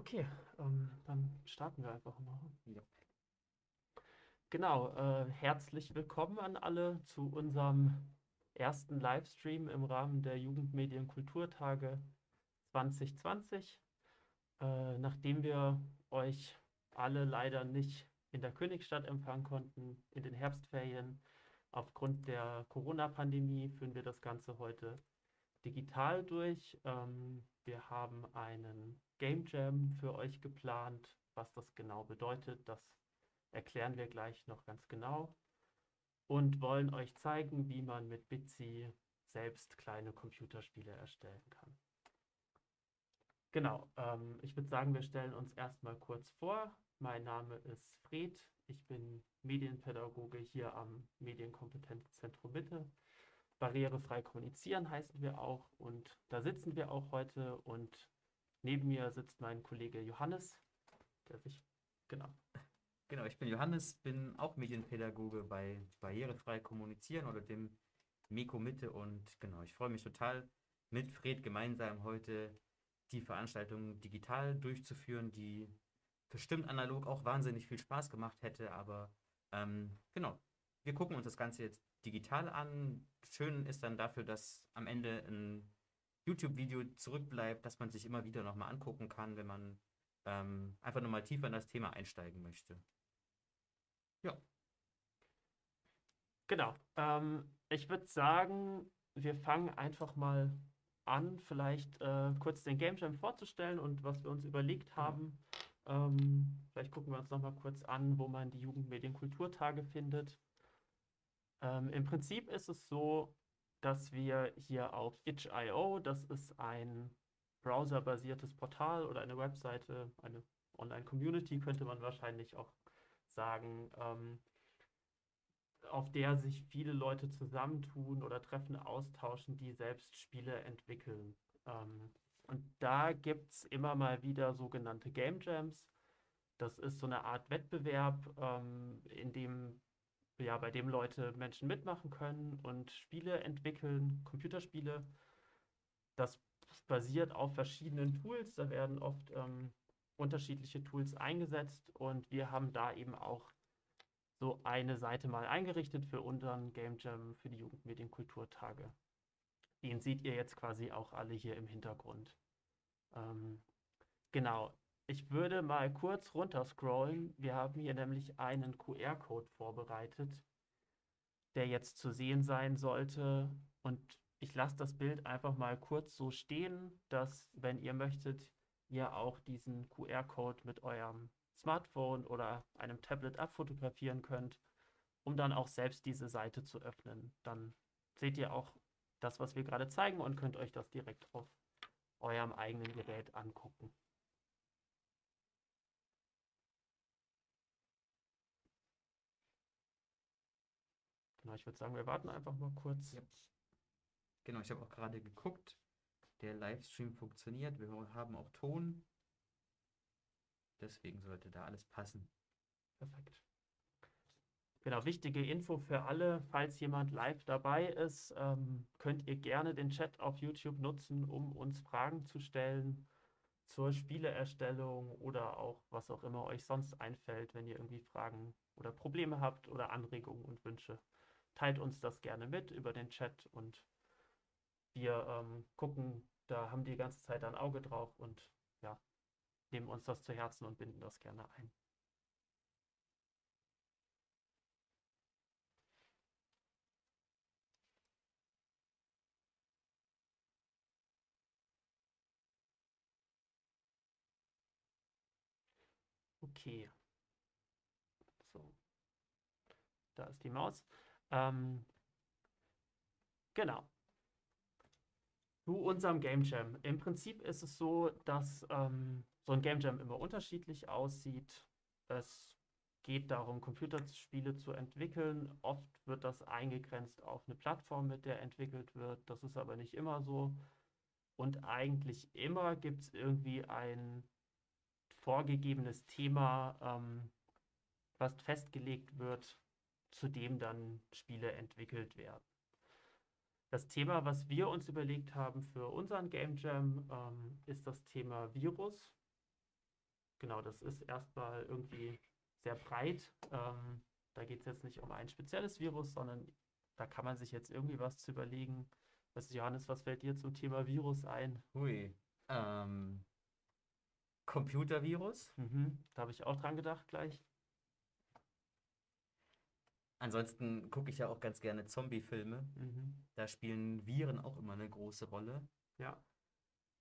Okay, ähm, dann starten wir einfach mal. Ja. Genau, äh, herzlich willkommen an alle zu unserem ersten Livestream im Rahmen der Jugendmedien Kulturtage 2020. Äh, nachdem wir euch alle leider nicht in der Königstadt empfangen konnten in den Herbstferien, aufgrund der Corona-Pandemie führen wir das Ganze heute digital durch. Ähm, wir haben einen Game Jam für euch geplant. Was das genau bedeutet, das erklären wir gleich noch ganz genau. Und wollen euch zeigen, wie man mit Bitsy selbst kleine Computerspiele erstellen kann. Genau, ähm, ich würde sagen, wir stellen uns erstmal kurz vor. Mein Name ist Fred, ich bin Medienpädagoge hier am Medienkompetenzzentrum Mitte. Barrierefrei kommunizieren heißen wir auch und da sitzen wir auch heute und neben mir sitzt mein Kollege Johannes, der sich, genau. Genau, ich bin Johannes, bin auch Medienpädagoge bei Barrierefrei kommunizieren oder dem Miko Mitte und genau, ich freue mich total mit Fred gemeinsam heute die Veranstaltung digital durchzuführen, die bestimmt analog auch wahnsinnig viel Spaß gemacht hätte, aber ähm, genau, wir gucken uns das Ganze jetzt digital an. Schön ist dann dafür, dass am Ende ein YouTube-Video zurückbleibt, das man sich immer wieder nochmal angucken kann, wenn man ähm, einfach nochmal tiefer in das Thema einsteigen möchte. Ja. Genau. Ähm, ich würde sagen, wir fangen einfach mal an, vielleicht äh, kurz den Game Jam vorzustellen und was wir uns überlegt genau. haben. Ähm, vielleicht gucken wir uns nochmal kurz an, wo man die Jugendmedienkulturtage findet. Ähm, Im Prinzip ist es so, dass wir hier auf itch.io, das ist ein browserbasiertes Portal oder eine Webseite, eine Online-Community könnte man wahrscheinlich auch sagen, ähm, auf der sich viele Leute zusammentun oder Treffen austauschen, die selbst Spiele entwickeln. Ähm, und da gibt es immer mal wieder sogenannte Game Jams. Das ist so eine Art Wettbewerb, ähm, in dem, ja, bei dem Leute Menschen mitmachen können und Spiele entwickeln, Computerspiele. Das basiert auf verschiedenen Tools. Da werden oft ähm, unterschiedliche Tools eingesetzt und wir haben da eben auch so eine Seite mal eingerichtet für unseren Game Jam für die Jugendmedienkulturtage. Den seht ihr jetzt quasi auch alle hier im Hintergrund. Ähm, genau, ich würde mal kurz runterscrollen. Wir haben hier nämlich einen QR-Code vorbereitet, der jetzt zu sehen sein sollte. Und ich lasse das Bild einfach mal kurz so stehen, dass, wenn ihr möchtet, ihr auch diesen QR-Code mit eurem Smartphone oder einem Tablet abfotografieren könnt, um dann auch selbst diese Seite zu öffnen. Dann seht ihr auch das, was wir gerade zeigen und könnt euch das direkt auf eurem eigenen Gerät angucken. Genau, ich würde sagen, wir warten einfach mal kurz. Ja. Genau, ich habe auch gerade geguckt. Der Livestream funktioniert. Wir haben auch Ton. Deswegen sollte da alles passen. Perfekt. Genau, wichtige Info für alle, falls jemand live dabei ist, ähm, könnt ihr gerne den Chat auf YouTube nutzen, um uns Fragen zu stellen zur Spieleerstellung oder auch was auch immer euch sonst einfällt, wenn ihr irgendwie Fragen oder Probleme habt oder Anregungen und Wünsche. Teilt uns das gerne mit über den Chat und wir ähm, gucken, da haben die ganze Zeit ein Auge drauf und ja, nehmen uns das zu Herzen und binden das gerne ein. Okay. So. Da ist die Maus. Ähm, genau. Zu unserem Game Jam. Im Prinzip ist es so, dass ähm, so ein Game Jam immer unterschiedlich aussieht. Es geht darum, Computerspiele zu entwickeln. Oft wird das eingegrenzt auf eine Plattform, mit der entwickelt wird. Das ist aber nicht immer so. Und eigentlich immer gibt es irgendwie ein vorgegebenes Thema, ähm, was festgelegt wird, zu dem dann Spiele entwickelt werden. Das Thema, was wir uns überlegt haben für unseren Game Jam, ähm, ist das Thema Virus. genau, das ist erstmal irgendwie sehr breit. Ähm, da geht es jetzt nicht um ein spezielles Virus, sondern da kann man sich jetzt irgendwie was zu überlegen. Was, Johannes, was fällt dir zum Thema Virus ein? Hui. Ähm, Computervirus. Mhm, da habe ich auch dran gedacht gleich. Ansonsten gucke ich ja auch ganz gerne Zombie-Filme. Mhm. Da spielen Viren auch immer eine große Rolle. Ja.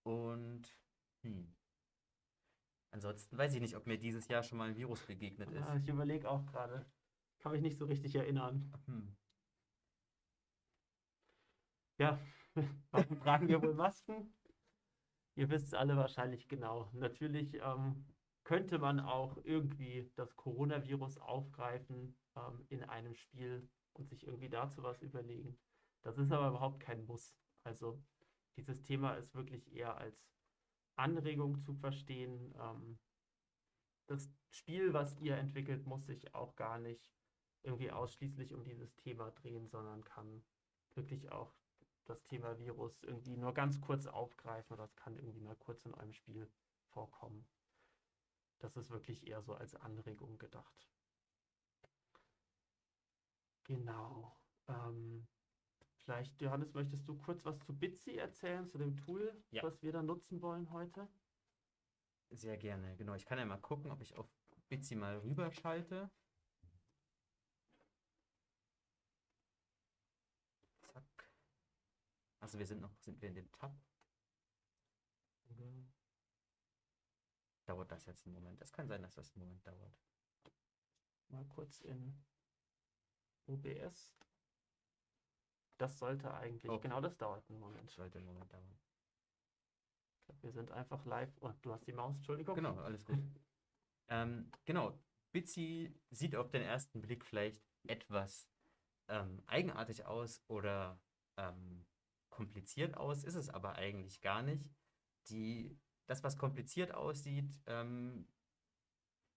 Und hm. Ansonsten weiß ich nicht, ob mir dieses Jahr schon mal ein Virus begegnet ist. Ah, ich überlege auch gerade. Kann mich nicht so richtig erinnern. Hm. Ja, warum tragen wir wohl Masken? Ihr wisst es alle wahrscheinlich genau. Natürlich ähm, könnte man auch irgendwie das Coronavirus aufgreifen ähm, in einem Spiel und sich irgendwie dazu was überlegen. Das ist aber überhaupt kein Muss. Also dieses Thema ist wirklich eher als Anregung zu verstehen. Ähm, das Spiel, was ihr entwickelt, muss sich auch gar nicht irgendwie ausschließlich um dieses Thema drehen, sondern kann wirklich auch das Thema Virus irgendwie nur ganz kurz aufgreifen oder es kann irgendwie mal kurz in eurem Spiel vorkommen. Das ist wirklich eher so als Anregung gedacht. Genau. Ähm, vielleicht, Johannes, möchtest du kurz was zu Bitsy erzählen, zu dem Tool, Ja. was wir da nutzen wollen heute? Sehr gerne. Genau, ich kann ja mal gucken, ob ich auf Bitsy mal rüberschalte. Zack. Also wir sind noch, sind wir in dem Tab. Oder dauert das jetzt einen Moment? Es kann sein, dass das einen Moment dauert. Mal kurz in OBS. Das sollte eigentlich, Okay. genau das dauert einen Moment. Das sollte einen Moment dauern. Glaub, wir sind einfach live. Oh, du hast die Maus, Entschuldigung. Genau, alles gut. ähm, genau, Bitsy sieht auf den ersten Blick vielleicht etwas ähm, eigenartig aus oder ähm, kompliziert aus, ist es aber eigentlich gar nicht. Die, das, was kompliziert aussieht, ähm,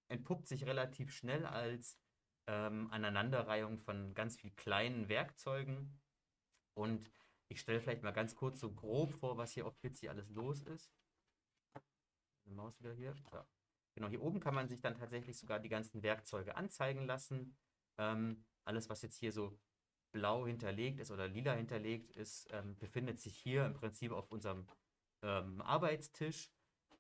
entpuppt sich relativ schnell als ähm, Aneinanderreihung von ganz viel kleinen Werkzeugen. Und ich stelle vielleicht mal ganz kurz so grob vor, was hier auf Bitsy alles los ist. Die Maus wieder hier. So. Genau, hier oben kann man sich dann tatsächlich sogar die ganzen Werkzeuge anzeigen lassen. Ähm, alles, was jetzt hier so blau hinterlegt ist oder lila hinterlegt ist, ähm, befindet sich hier im Prinzip auf unserem ähm, Arbeitstisch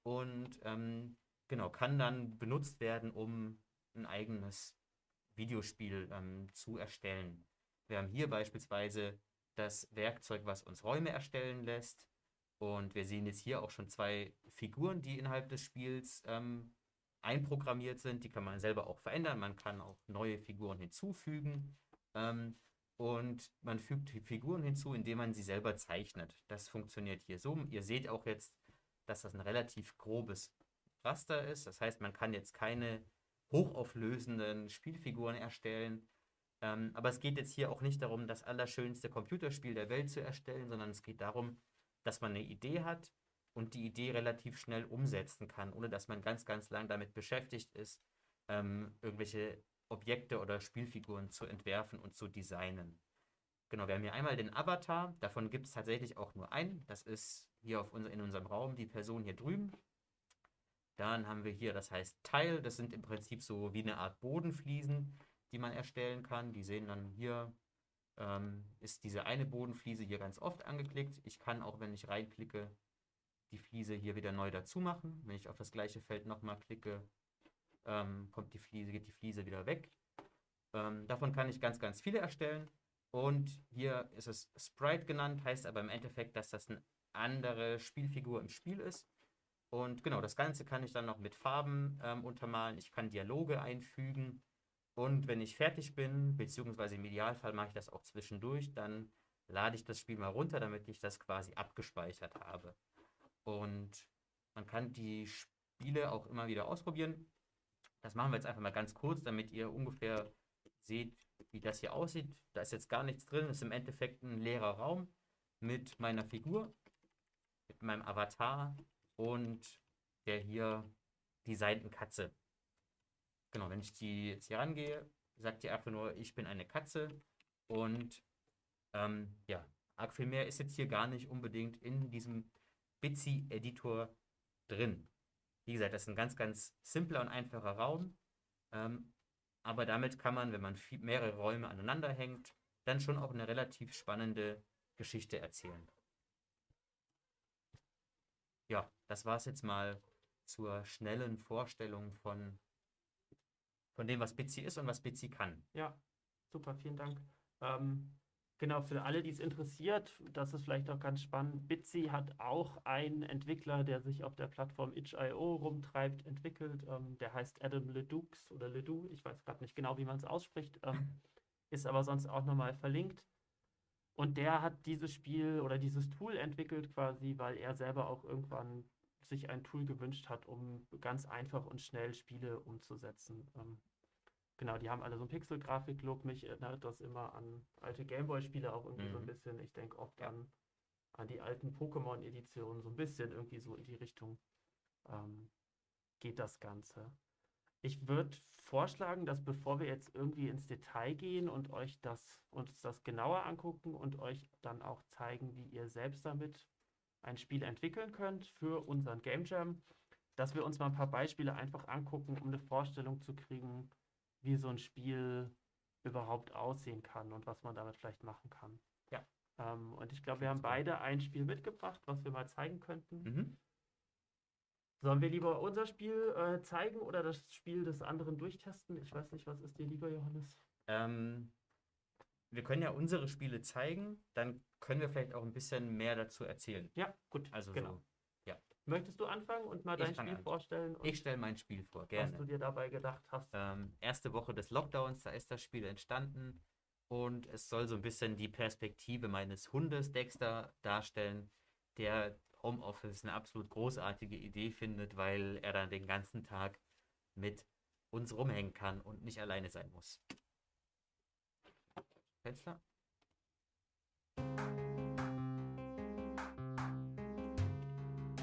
und ähm, genau, kann dann benutzt werden, um ein eigenes Videospiel ähm, zu erstellen. Wir haben hier beispielsweise das Werkzeug, was uns Räume erstellen lässt. Und wir sehen jetzt hier auch schon zwei Figuren, die innerhalb des Spiels ähm, einprogrammiert sind. Die kann man selber auch verändern. Man kann auch neue Figuren hinzufügen. Ähm, und man fügt die Figuren hinzu, indem man sie selber zeichnet. Das funktioniert hier so. Ihr seht auch jetzt, dass das ein relativ grobes Raster ist. Das heißt, man kann jetzt keine hochauflösenden Spielfiguren erstellen. Ähm, aber es geht jetzt hier auch nicht darum, das allerschönste Computerspiel der Welt zu erstellen, sondern es geht darum, dass man eine Idee hat und die Idee relativ schnell umsetzen kann, ohne dass man ganz, ganz lang damit beschäftigt ist, ähm, irgendwelche Objekte oder Spielfiguren zu entwerfen und zu designen. Genau, wir haben hier einmal den Avatar, davon gibt es tatsächlich auch nur einen, das ist hier auf unser, in unserem Raum die Person hier drüben. Dann haben wir hier, das heißt Teil, das sind im Prinzip so wie eine Art Bodenfliesen, die man erstellen kann. Die sehen dann hier, ähm, ist diese eine Bodenfliese hier ganz oft angeklickt. Ich kann auch, wenn ich reinklicke, die Fliese hier wieder neu dazu machen. Wenn ich auf das gleiche Feld nochmal klicke, ähm, kommt die Fliese, geht die Fliese wieder weg. Ähm, davon kann ich ganz, ganz viele erstellen. Und hier ist es Sprite genannt, heißt aber im Endeffekt, dass das eine andere Spielfigur im Spiel ist. Und genau, das Ganze kann ich dann noch mit Farben ähm, untermalen. Ich kann Dialoge einfügen. Und wenn ich fertig bin, beziehungsweise im Idealfall mache ich das auch zwischendurch, dann lade ich das Spiel mal runter, damit ich das quasi abgespeichert habe. Und man kann die Spiele auch immer wieder ausprobieren. Das machen wir jetzt einfach mal ganz kurz, damit ihr ungefähr seht, wie das hier aussieht. Da ist jetzt gar nichts drin. Das ist im Endeffekt ein leerer Raum mit meiner Figur, mit meinem Avatar und der hier designten Katze. Genau, wenn ich die jetzt hier rangehe, sagt die einfach nur, ich bin eine Katze. Und ähm, ja, arg viel mehr ist jetzt hier gar nicht unbedingt in diesem Bitsy-Editor drin. Wie gesagt, das ist ein ganz, ganz simpler und einfacher Raum. Ähm, aber damit kann man, wenn man viel, mehrere Räume aneinander hängt, dann schon auch eine relativ spannende Geschichte erzählen. Ja, das war es jetzt mal zur schnellen Vorstellung von, von dem, was Bitsy ist und was Bitsy kann. Ja, super, vielen Dank. Ähm, genau, für alle, die es interessiert, das ist vielleicht auch ganz spannend. Bitsy hat auch einen Entwickler, der sich auf der Plattform itch.io rumtreibt, entwickelt. Ähm, der heißt Adam Ledoux oder Ledoux, ich weiß gerade nicht genau, wie man es ausspricht, ähm, ist aber sonst auch nochmal verlinkt. Und der hat dieses Spiel oder dieses Tool entwickelt quasi, weil er selber auch irgendwann sich ein Tool gewünscht hat, um ganz einfach und schnell Spiele umzusetzen. Ähm, genau, die haben alle so einen Pixel-Grafik-Look. Mich erinnert das immer an alte Gameboy-Spiele auch irgendwie mhm. so ein mhm. bisschen. Ich denke oft ja. an, an die alten Pokémon-Editionen, so ein bisschen irgendwie so in die Richtung ähm, geht das Ganze. Ich würde vorschlagen, dass bevor wir jetzt irgendwie ins Detail gehen und euch das uns das genauer angucken und euch dann auch zeigen, wie ihr selbst damit ein Spiel entwickeln könnt für unseren Game Jam, dass wir uns mal ein paar Beispiele einfach angucken, um eine Vorstellung zu kriegen, wie so ein Spiel überhaupt aussehen kann und was man damit vielleicht machen kann. Ja. Ähm, und ich glaube, wir haben beide ein Spiel mitgebracht, was wir mal zeigen könnten. Mhm. Sollen wir lieber unser Spiel äh, zeigen oder das Spiel des anderen durchtesten? Ich weiß nicht, was ist dir lieber, Johannes? Ähm, wir können ja unsere Spiele zeigen, dann können wir vielleicht auch ein bisschen mehr dazu erzählen. Ja, gut. Also genau. So, ja. Möchtest du anfangen und mal dein Spiel an. vorstellen? Ich stelle mein Spiel vor, gerne. Was du dir dabei gedacht hast. Ähm, erste Woche des Lockdowns, da ist das Spiel entstanden und es soll so ein bisschen die Perspektive meines Hundes Dexter darstellen, der Homeoffice eine absolut großartige Idee findet, weil er dann den ganzen Tag mit uns rumhängen kann und nicht alleine sein muss. Fenster?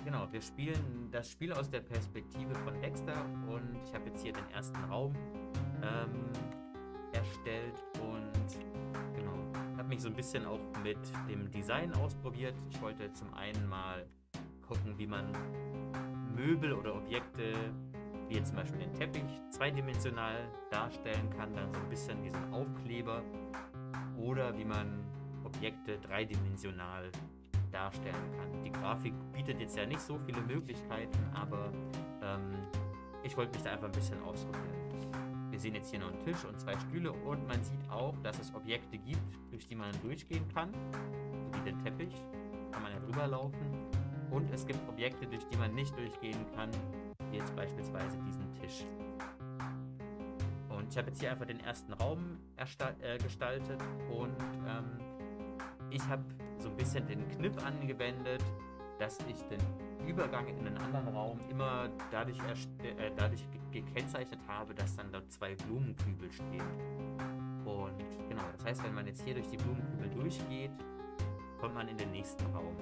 Genau, wir spielen das Spiel aus der Perspektive von Dexter und ich habe jetzt hier den ersten Raum ähm, erstellt habe mich so ein bisschen auch mit dem Design ausprobiert. Ich wollte zum einen mal gucken, wie man Möbel oder Objekte, wie jetzt zum Beispiel den Teppich, zweidimensional darstellen kann, dann so ein bisschen ein Aufkleber oder wie man Objekte dreidimensional darstellen kann. Die Grafik bietet jetzt ja nicht so viele Möglichkeiten, aber ähm, ich wollte mich da einfach ein bisschen ausprobieren. Wir sehen jetzt hier noch einen Tisch und zwei Stühle und man sieht auch, dass es Objekte gibt, durch die man durchgehen kann, wie den Teppich, kann man ja drüber laufen. Und es gibt Objekte, durch die man nicht durchgehen kann, wie jetzt beispielsweise diesen Tisch. Und ich habe jetzt hier einfach den ersten Raum äh, gestaltet und ähm, ich habe so ein bisschen den Kniff angewendet, dass ich den Übergang in einen anderen Raum immer dadurch, äh, dadurch gekennzeichnet habe, dass dann dort zwei Blumenkübel stehen. Und genau, das heißt, wenn man jetzt hier durch die Blumenkübel durchgeht, kommt man in den nächsten Raum.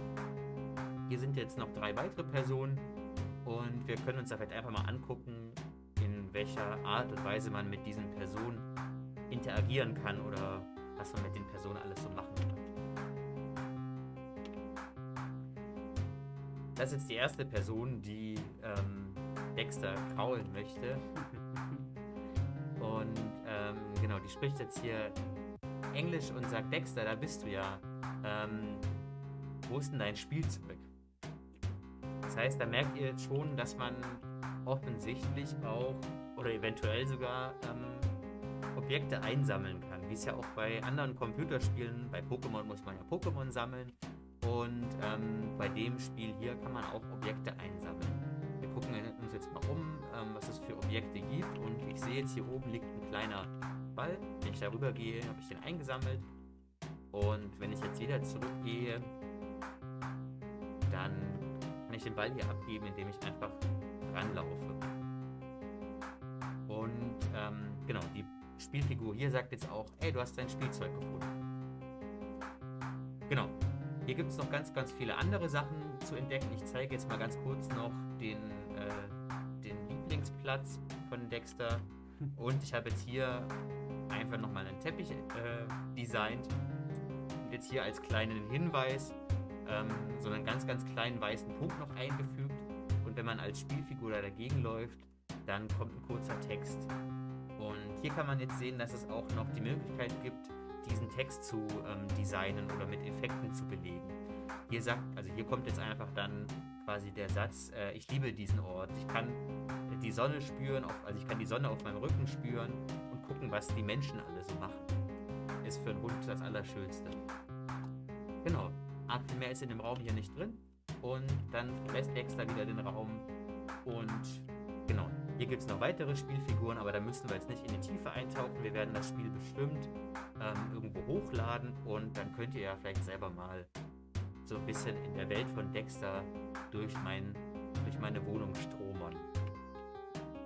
Hier sind jetzt noch drei weitere Personen und wir können uns da vielleicht einfach mal angucken, in welcher Art und Weise man mit diesen Personen interagieren kann oder was man mit den Personen alles so machen kann. Das ist jetzt die erste Person, die ähm, Dexter kraulen möchte. Und ähm, genau, die spricht jetzt hier Englisch und sagt, Dexter, da bist du ja. Ähm, wo ist denn dein Spielzeug? Das heißt, da merkt ihr jetzt schon, dass man offensichtlich auch oder eventuell sogar ähm, Objekte einsammeln kann. Wie es ja auch bei anderen Computerspielen, bei Pokémon muss man ja Pokémon sammeln und ähm, bei dem Spiel hier kann man auch Objekte einsammeln. Wir gucken uns jetzt mal um, ähm, was es für Objekte gibt. Und ich sehe jetzt hier oben liegt ein kleiner Ball. Wenn ich darüber gehe, habe ich den eingesammelt. Und wenn ich jetzt wieder zurückgehe, dann kann ich den Ball hier abgeben, indem ich einfach ranlaufe. Und ähm, genau, die Spielfigur hier sagt jetzt auch, ey, du hast dein Spielzeug gefunden. Genau, hier gibt es noch ganz, ganz viele andere Sachen zu entdecken. Ich zeige jetzt mal ganz kurz noch den, äh, den Lieblingsplatz von Dexter. Und ich habe jetzt hier einfach nochmal einen Teppich äh, designt. Und jetzt hier als kleinen Hinweis ähm, so einen ganz, ganz kleinen weißen Punkt noch eingefügt. Und wenn man als Spielfigur da dagegen läuft, dann kommt ein kurzer Text. Und hier kann man jetzt sehen, dass es auch noch die Möglichkeit gibt, diesen Text zu ähm, designen oder mit Effekten zu belegen. Hier sagt, also hier kommt jetzt einfach dann quasi der Satz, äh, ich liebe diesen Ort, ich kann die Sonne spüren, auf, also ich kann die Sonne auf meinem Rücken spüren und gucken, was die Menschen alle so machen. Ist für einen Hund das Allerschönste. Genau, Arg mehr ist in dem Raum hier nicht drin und dann verlässt Dexter wieder den Raum und genau, hier gibt es noch weitere Spielfiguren, aber da müssen wir jetzt nicht in die Tiefe eintauchen. Wir werden das Spiel bestimmt ähm, irgendwo hochladen und dann könnt ihr ja vielleicht selber mal so ein bisschen in der Welt von Dexter durch, mein, durch meine Wohnung stromern.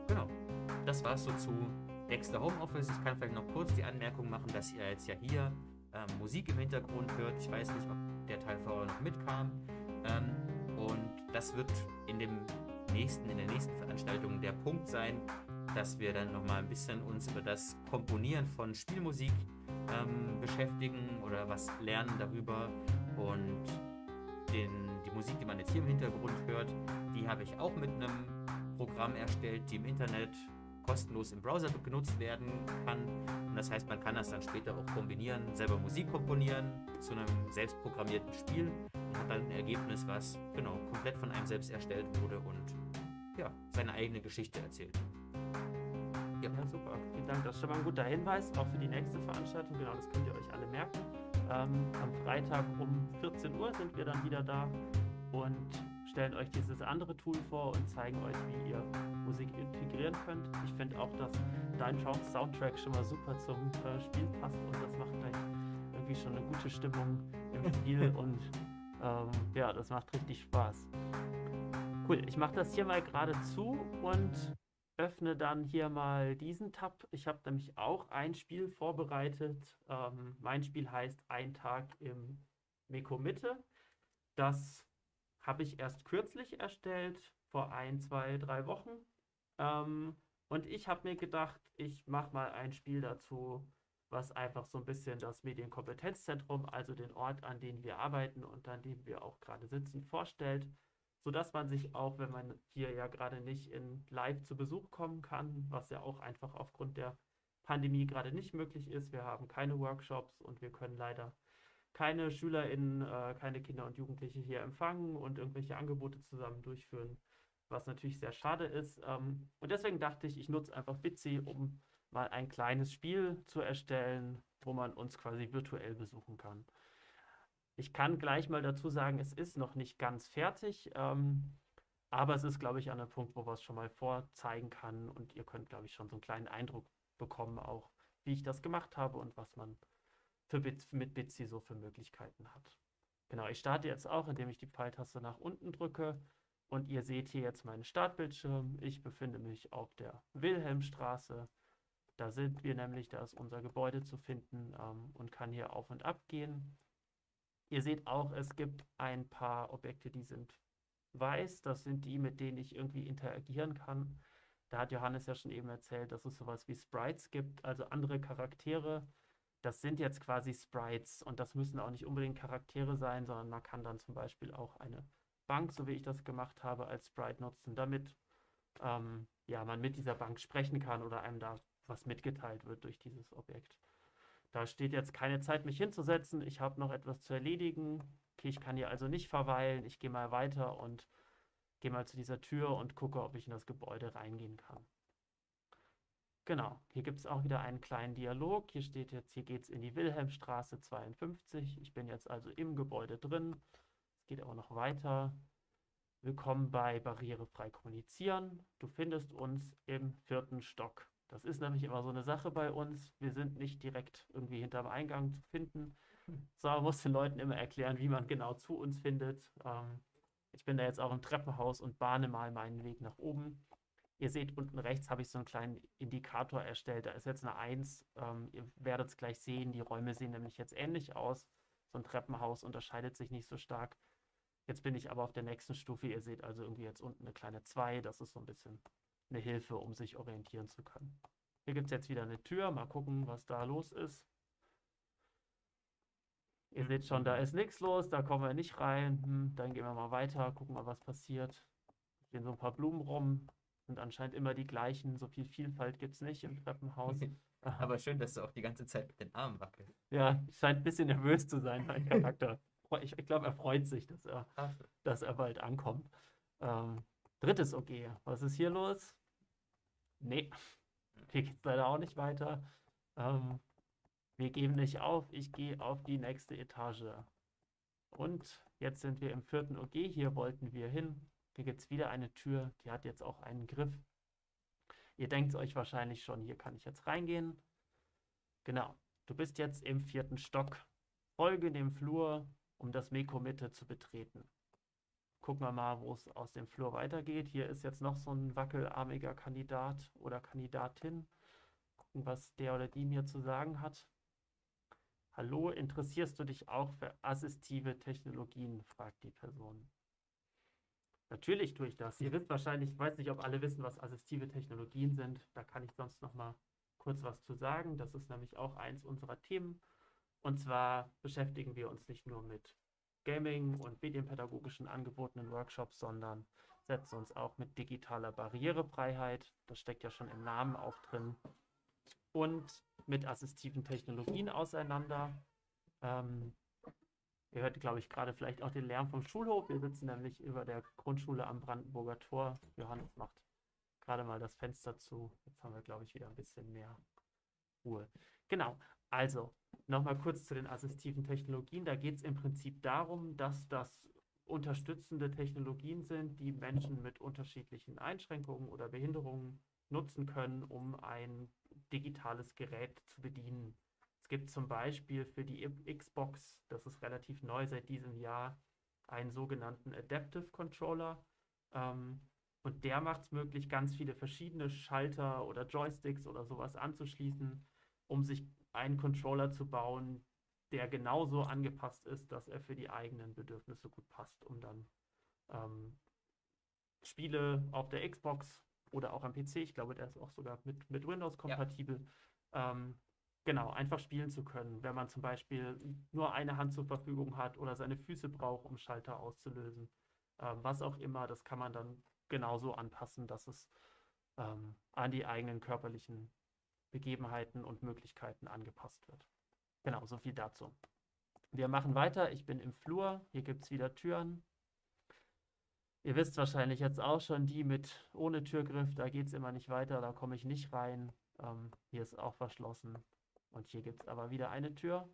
Genau, das war's so zu Dexter Homeoffice. Ich kann vielleicht noch kurz die Anmerkung machen, dass ihr jetzt ja hier ähm, Musik im Hintergrund hört. Ich weiß nicht, ob der Teil vorher noch mitkam. Ähm, und das wird in dem nächsten, in der nächsten Veranstaltung der Punkt sein, dass wir dann nochmal ein bisschen uns über das Komponieren von Spielmusik ähm, beschäftigen oder was lernen darüber und den, die Musik, die man jetzt hier im Hintergrund hört, die habe ich auch mit einem Programm erstellt, die im Internet kostenlos im Browser genutzt werden kann. Und das heißt, man kann das dann später auch kombinieren, selber Musik komponieren zu einem selbstprogrammierten Spiel und hat dann ein Ergebnis, was genau komplett von einem selbst erstellt wurde und ja, seine eigene Geschichte erzählt. Ja. ja, super. Vielen Dank. Das ist schon mal ein guter Hinweis, auch für die nächste Veranstaltung. Genau, das könnt ihr euch alle merken. Ähm, am Freitag um 14 Uhr sind wir dann wieder da und stellen euch dieses andere Tool vor und zeigen euch, wie ihr Musik integrieren könnt. Ich finde auch, dass dein Soundtrack schon mal super zum äh, Spiel passt und das macht gleich irgendwie schon eine gute Stimmung im Spiel und ähm, ja, das macht richtig Spaß. Cool, ich mache das hier mal gerade zu und öffne dann hier mal diesen Tab. Ich habe nämlich auch ein Spiel vorbereitet. Ähm, mein Spiel heißt Ein Tag im Meko Mitte. Das habe ich erst kürzlich erstellt, vor ein, zwei, drei Wochen. Ähm, und ich habe mir gedacht, ich mache mal ein Spiel dazu, was einfach so ein bisschen das Medienkompetenzzentrum, also den Ort, an dem wir arbeiten und an dem wir auch gerade sitzen, vorstellt sodass man sich auch, wenn man hier ja gerade nicht in Live zu Besuch kommen kann, was ja auch einfach aufgrund der Pandemie gerade nicht möglich ist, wir haben keine Workshops und wir können leider keine SchülerInnen, äh, keine Kinder und Jugendliche hier empfangen und irgendwelche Angebote zusammen durchführen, was natürlich sehr schade ist. Ähm, und deswegen dachte ich, ich nutze einfach Bitsy, um mal ein kleines Spiel zu erstellen, wo man uns quasi virtuell besuchen kann. Ich kann gleich mal dazu sagen, es ist noch nicht ganz fertig, ähm, aber es ist, glaube ich, an einem Punkt, wo man es schon mal vorzeigen kann und ihr könnt, glaube ich, schon so einen kleinen Eindruck bekommen, auch wie ich das gemacht habe und was man für Bit mit Bitsy so für Möglichkeiten hat. Genau, ich starte jetzt auch, indem ich die Pfeiltaste nach unten drücke und ihr seht hier jetzt meinen Startbildschirm. Ich befinde mich auf der Wilhelmstraße. Da sind wir nämlich, da ist unser Gebäude zu finden ähm, und kann hier auf und ab gehen. Ihr seht auch, es gibt ein paar Objekte, die sind weiß. Das sind die, mit denen ich irgendwie interagieren kann. Da hat Johannes ja schon eben erzählt, dass es sowas wie Sprites gibt, also andere Charaktere. Das sind jetzt quasi Sprites und das müssen auch nicht unbedingt Charaktere sein, sondern man kann dann zum Beispiel auch eine Bank, so wie ich das gemacht habe, als Sprite nutzen, damit ähm, ja, man mit dieser Bank sprechen kann oder einem da was mitgeteilt wird durch dieses Objekt. Da steht jetzt keine Zeit, mich hinzusetzen. Ich habe noch etwas zu erledigen. Okay, ich kann hier also nicht verweilen. Ich gehe mal weiter und gehe mal zu dieser Tür und gucke, ob ich in das Gebäude reingehen kann. Genau, hier gibt es auch wieder einen kleinen Dialog. Hier steht jetzt, hier geht es in die Wilhelmstraße 52. Ich bin jetzt also im Gebäude drin. Es geht auch noch weiter. Willkommen bei Barrierefrei Kommunizieren. Du findest uns im vierten Stock. Das ist nämlich immer so eine Sache bei uns. Wir sind nicht direkt irgendwie hinterm Eingang zu finden, sondern muss den Leuten immer erklären, wie man genau zu uns findet. Ähm, ich bin da jetzt auch im Treppenhaus und bahne mal meinen Weg nach oben. Ihr seht unten rechts habe ich so einen kleinen Indikator erstellt. Da ist jetzt eine 1. Ähm, ihr werdet es gleich sehen. Die Räume sehen nämlich jetzt ähnlich aus. So ein Treppenhaus unterscheidet sich nicht so stark. Jetzt bin ich aber auf der nächsten Stufe. Ihr seht also irgendwie jetzt unten eine kleine 2. Das ist so ein bisschen eine Hilfe, um sich orientieren zu können. Hier gibt es jetzt wieder eine Tür. Mal gucken, was da los ist. Ihr seht schon, da ist nichts los, da kommen wir nicht rein. Hm, dann gehen wir mal weiter, gucken mal, was passiert. stehen so ein paar Blumen rum, sind anscheinend immer die gleichen. So viel Vielfalt gibt es nicht im Treppenhaus. Aber schön, dass du auch die ganze Zeit mit den Armen wackelst. Ja, scheint ein bisschen nervös zu sein, mein Charakter. Ich, ich glaube, er freut sich, dass er, dass er bald ankommt. Ähm, drittes OG. Was ist hier los? Nee, hier geht es leider auch nicht weiter. Ähm, wir geben nicht auf. Ich gehe auf die nächste Etage. Und jetzt sind wir im vierten OG. Hier wollten wir hin. Hier gibt es wieder eine Tür. Die hat jetzt auch einen Griff. Ihr denkt euch wahrscheinlich schon, hier kann ich jetzt reingehen. Genau, du bist jetzt im vierten Stock. Folge dem Flur, um das Meko-Mitte zu betreten. Gucken wir mal, wo es aus dem Flur weitergeht. Hier ist jetzt noch so ein wackelarmiger Kandidat oder Kandidatin. Gucken, was der oder die mir zu sagen hat. Hallo, interessierst du dich auch für assistive Technologien? fragt die Person. Natürlich tue ich das. Ihr wisst wahrscheinlich, ich weiß nicht, ob alle wissen, was assistive Technologien sind. Da kann ich sonst noch mal kurz was zu sagen. Das ist nämlich auch eins unserer Themen. Und zwar beschäftigen wir uns nicht nur mit Gaming und medienpädagogischen Angeboten in Workshops, sondern setzen uns auch mit digitaler Barrierefreiheit, das steckt ja schon im Namen auch drin, und mit assistiven Technologien auseinander. Ähm, ihr hört, glaube ich, gerade vielleicht auch den Lärm vom Schulhof. Wir sitzen nämlich über der Grundschule am Brandenburger Tor. Johannes macht gerade mal das Fenster zu. Jetzt haben wir, glaube ich, wieder ein bisschen mehr Ruhe. Genau, also nochmal kurz zu den assistiven Technologien. Da geht es im Prinzip darum, dass das unterstützende Technologien sind, die Menschen mit unterschiedlichen Einschränkungen oder Behinderungen nutzen können, um ein digitales Gerät zu bedienen. Es gibt zum Beispiel für die Xbox, das ist relativ neu seit diesem Jahr, einen sogenannten Adaptive Controller. Ähm, und der macht es möglich, ganz viele verschiedene Schalter oder Joysticks oder sowas anzuschließen, um sich einen Controller zu bauen, der genauso angepasst ist, dass er für die eigenen Bedürfnisse gut passt, um dann ähm, Spiele auf der Xbox oder auch am PC, ich glaube, der ist auch sogar mit, mit Windows kompatibel, ja. ähm, genau, einfach spielen zu können. Wenn man zum Beispiel nur eine Hand zur Verfügung hat oder seine Füße braucht, um Schalter auszulösen, ähm, was auch immer, das kann man dann genauso anpassen, dass es ähm, an die eigenen körperlichen Begebenheiten und Möglichkeiten angepasst wird. Genau, so viel dazu. Wir machen weiter. Ich bin im Flur. Hier gibt es wieder Türen. Ihr wisst wahrscheinlich jetzt auch schon, die mit ohne Türgriff, da geht es immer nicht weiter, da komme ich nicht rein. Ähm, hier ist auch verschlossen. Und hier gibt es aber wieder eine Tür.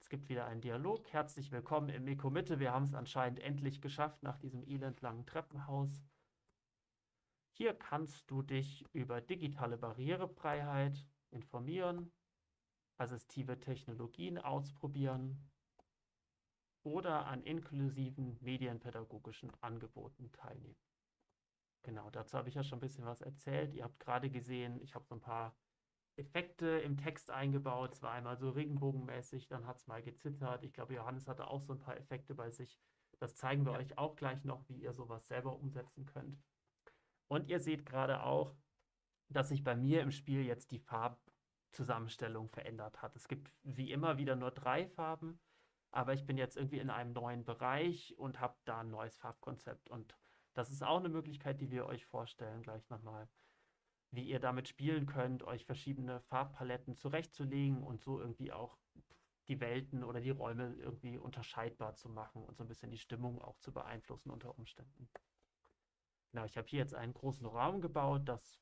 Es gibt wieder einen Dialog. Herzlich willkommen im Meko Mitte. Wir haben es anscheinend endlich geschafft nach diesem elendlangen Treppenhaus. Hier kannst du dich über digitale Barrierefreiheit informieren, assistive Technologien ausprobieren oder an inklusiven medienpädagogischen Angeboten teilnehmen. Genau, dazu habe ich ja schon ein bisschen was erzählt. Ihr habt gerade gesehen, ich habe so ein paar Effekte im Text eingebaut. Es war einmal so regenbogenmäßig, dann hat es mal gezittert. Ich glaube, Johannes hatte auch so ein paar Effekte bei sich. Das zeigen wir euch auch gleich noch, wie ihr sowas selber umsetzen könnt. Und ihr seht gerade auch, dass sich bei mir im Spiel jetzt die Farbzusammenstellung verändert hat. Es gibt wie immer wieder nur drei Farben, aber ich bin jetzt irgendwie in einem neuen Bereich und habe da ein neues Farbkonzept. Und das ist auch eine Möglichkeit, die wir euch vorstellen, gleich nochmal, wie ihr damit spielen könnt, euch verschiedene Farbpaletten zurechtzulegen und so irgendwie auch die Welten oder die Räume irgendwie unterscheidbar zu machen und so ein bisschen die Stimmung auch zu beeinflussen unter Umständen. Genau, ich habe hier jetzt einen großen Raum gebaut. Das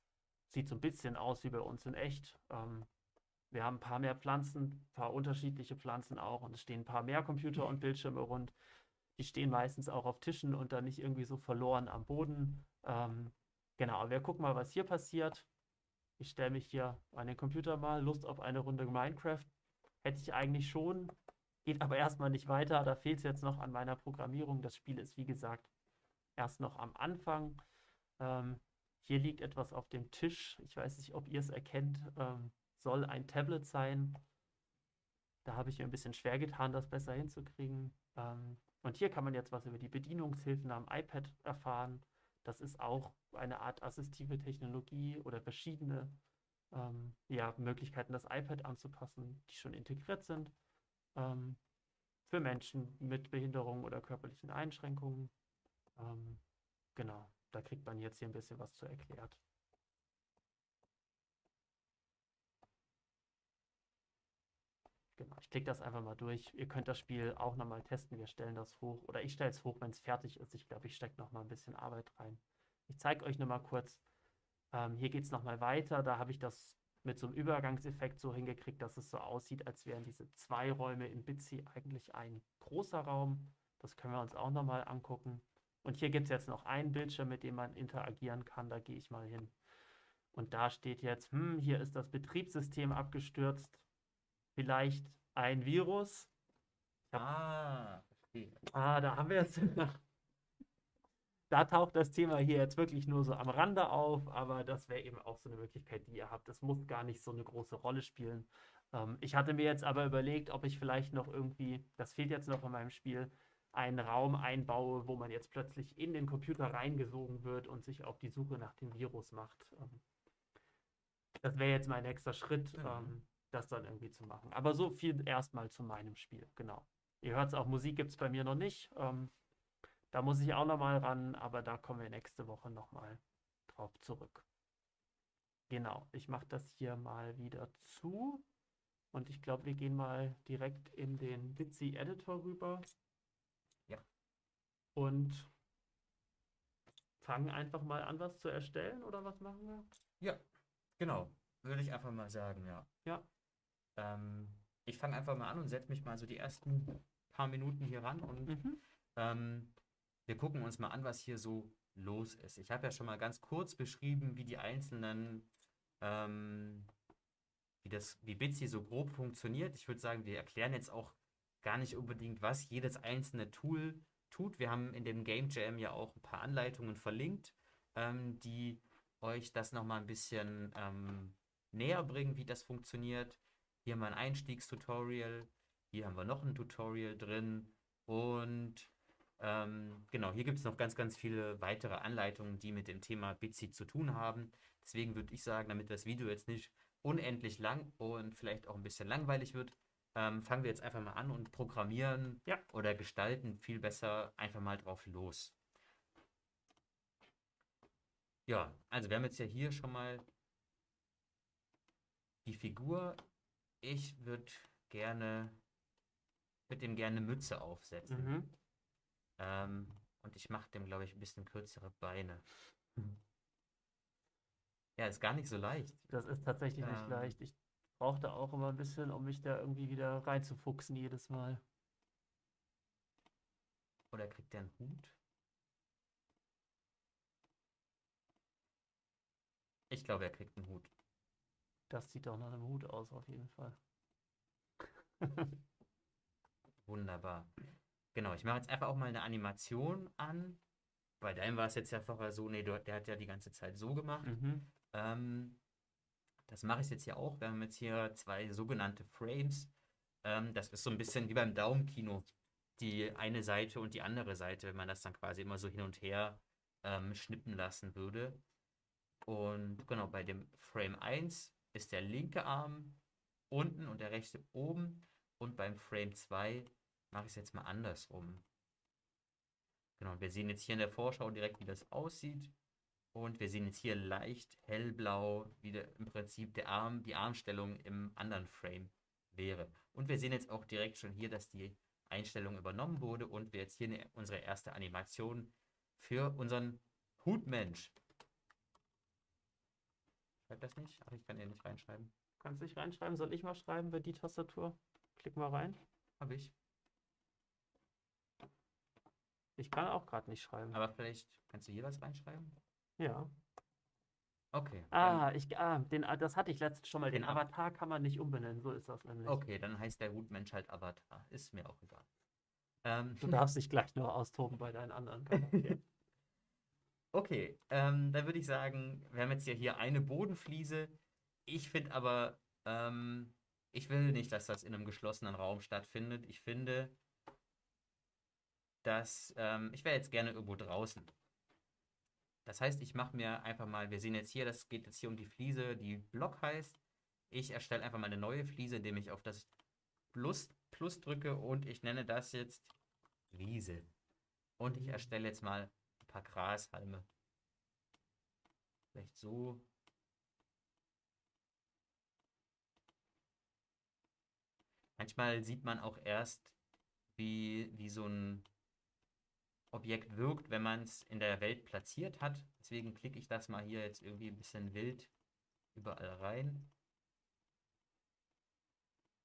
sieht so ein bisschen aus wie bei uns in echt. Ähm, wir haben ein paar mehr Pflanzen, ein paar unterschiedliche Pflanzen auch und es stehen ein paar mehr Computer und Bildschirme rund. Die stehen meistens auch auf Tischen und dann nicht irgendwie so verloren am Boden. Ähm, genau, wir gucken mal, was hier passiert. Ich stelle mich hier an den Computer mal. Lust auf eine Runde Minecraft hätte ich eigentlich schon. Geht aber erstmal nicht weiter. Da fehlt es jetzt noch an meiner Programmierung. Das Spiel ist, wie gesagt, erst noch am Anfang. Ähm, hier liegt etwas auf dem Tisch. Ich weiß nicht, ob ihr es erkennt. Ähm, soll ein Tablet sein. Da habe ich mir ein bisschen schwer getan, das besser hinzukriegen. Ähm, und hier kann man jetzt was über die Bedienungshilfen am iPad erfahren. Das ist auch eine Art assistive Technologie oder verschiedene ähm, ja, Möglichkeiten, das iPad anzupassen, die schon integriert sind. Ähm, für Menschen mit Behinderungen oder körperlichen Einschränkungen. Ähm, genau, da kriegt man jetzt hier ein bisschen was zu erklärt. Genau, ich klicke das einfach mal durch. Ihr könnt das Spiel auch nochmal testen. Wir stellen das hoch. Oder ich stelle es hoch, wenn es fertig ist. Ich glaube, ich stecke nochmal ein bisschen Arbeit rein. Ich zeige euch nochmal kurz. Ähm, hier geht es nochmal weiter. Da habe ich das mit so einem Übergangseffekt so hingekriegt, dass es so aussieht, als wären diese zwei Räume in Bitsy eigentlich ein großer Raum. Das können wir uns auch nochmal angucken. Und hier gibt es jetzt noch einen Bildschirm, mit dem man interagieren kann. Da gehe ich mal hin. Und da steht jetzt, hm, hier ist das Betriebssystem abgestürzt vielleicht ein Virus. Ah, verstehe. Ah, da haben wir es. da taucht das Thema hier jetzt wirklich nur so am Rande auf, aber das wäre eben auch so eine Möglichkeit, die ihr habt. Das muss gar nicht so eine große Rolle spielen. Ähm, ich hatte mir jetzt aber überlegt, ob ich vielleicht noch irgendwie, das fehlt jetzt noch in meinem Spiel, einen Raum einbaue, wo man jetzt plötzlich in den Computer reingesogen wird und sich auf die Suche nach dem Virus macht. Ähm, das wäre jetzt mein nächster Schritt. Ähm, das dann irgendwie zu machen. Aber so viel erstmal zu meinem Spiel, genau. Ihr hört es auch, Musik gibt es bei mir noch nicht. Ähm, da muss ich auch nochmal ran, aber da kommen wir nächste Woche nochmal drauf zurück. Genau, ich mache das hier mal wieder zu. Und ich glaube, wir gehen mal direkt in den Bitsy Editor rüber. Und fangen einfach mal an, was zu erstellen, oder was machen wir? Ja, genau. Würde ich einfach mal sagen, ja. Ja. Ähm, ich fange einfach mal an und setze mich mal so die ersten paar Minuten hier ran und Mhm. ähm, wir gucken uns mal an, was hier so los ist. Ich habe ja schon mal ganz kurz beschrieben, wie die einzelnen, ähm, wie das, wie Bitsy so grob funktioniert. Ich würde sagen, wir erklären jetzt auch gar nicht unbedingt, was jedes einzelne Tool tut. Wir haben in dem Game Jam ja auch ein paar Anleitungen verlinkt, ähm, die euch das nochmal ein bisschen ähm, näher bringen, wie das funktioniert. Hier haben wir ein Einstiegstutorial, hier haben wir noch ein Tutorial drin und ähm, genau, hier gibt es noch ganz, ganz viele weitere Anleitungen, die mit dem Thema Bitsy zu tun haben. Deswegen würde ich sagen, damit das Video jetzt nicht unendlich lang und vielleicht auch ein bisschen langweilig wird, ähm, fangen wir jetzt einfach mal an und programmieren Ja. oder gestalten viel besser einfach mal drauf los. Ja, also wir haben jetzt ja hier schon mal die Figur. Ich würde gerne, würde dem gerne eine Mütze aufsetzen. Mhm. Ähm, und ich mache dem, glaube ich, ein bisschen kürzere Beine. Ja, ist gar nicht so leicht. Das ist tatsächlich nicht Ähm. leicht. Ich brauchte auch immer ein bisschen, um mich da irgendwie wieder reinzufuchsen jedes Mal. Oder kriegt der einen Hut? Ich glaube, er kriegt einen Hut. Das sieht doch nach einem Hut aus, auf jeden Fall. Wunderbar. Genau, ich mache jetzt einfach auch mal eine Animation an. Bei deinem war es jetzt ja vorher so, nee, der, der hat ja die ganze Zeit so gemacht. Mhm. Ähm, das mache ich jetzt hier auch. Wir haben jetzt hier zwei sogenannte Frames. Ähm, das ist so ein bisschen wie beim Daumenkino. Die eine Seite und die andere Seite, wenn man das dann quasi immer so hin und her ähm, schnippen lassen würde. Und genau, bei dem Frame 1 ist der linke Arm unten und der rechte oben. Und beim Frame 2 mache ich es jetzt mal andersrum. Genau, wir sehen jetzt hier in der Vorschau direkt, wie das aussieht. Und wir sehen jetzt hier leicht hellblau, wie der, im Prinzip der Arm, die Armstellung im anderen Frame wäre. Und wir sehen jetzt auch direkt schon hier, dass die Einstellung übernommen wurde und wir jetzt hier eine, unsere erste Animation für unseren Hutmensch. Schreibt das nicht? Ach, ich kann hier nicht reinschreiben. Kannst du nicht reinschreiben? Soll ich mal schreiben für die Tastatur? Klick mal rein. Habe ich. Ich kann auch gerade nicht schreiben. Aber vielleicht kannst du hier was reinschreiben? Ja. Okay. Ah, ich, ah, den, ah, das hatte ich letztens schon mal. Den Den Av- Avatar kann man nicht umbenennen, so ist das nämlich. Okay, dann heißt der Hutmensch halt Avatar. Ist mir auch egal. Ähm, Du darfst dich gleich noch austoben bei deinen anderen Charakteren. Okay, ähm, dann würde ich sagen, wir haben jetzt ja hier eine Bodenfliese. Ich finde aber, ähm, ich will nicht, dass das in einem geschlossenen Raum stattfindet. Ich finde, dass, ähm, ich wäre jetzt gerne irgendwo draußen. Das heißt, ich mache mir einfach mal, wir sehen jetzt hier, das geht jetzt hier um die Fliese, die Block heißt. Ich erstelle einfach mal eine neue Fliese, indem ich auf das Plus, Plus drücke und ich nenne das jetzt Wiese. Und ich erstelle jetzt mal ein paar Grashalme. Vielleicht so. Manchmal sieht man auch erst, wie, wie so ein Objekt wirkt, wenn man es in der Welt platziert hat. Deswegen klicke ich das mal hier jetzt irgendwie ein bisschen wild überall rein.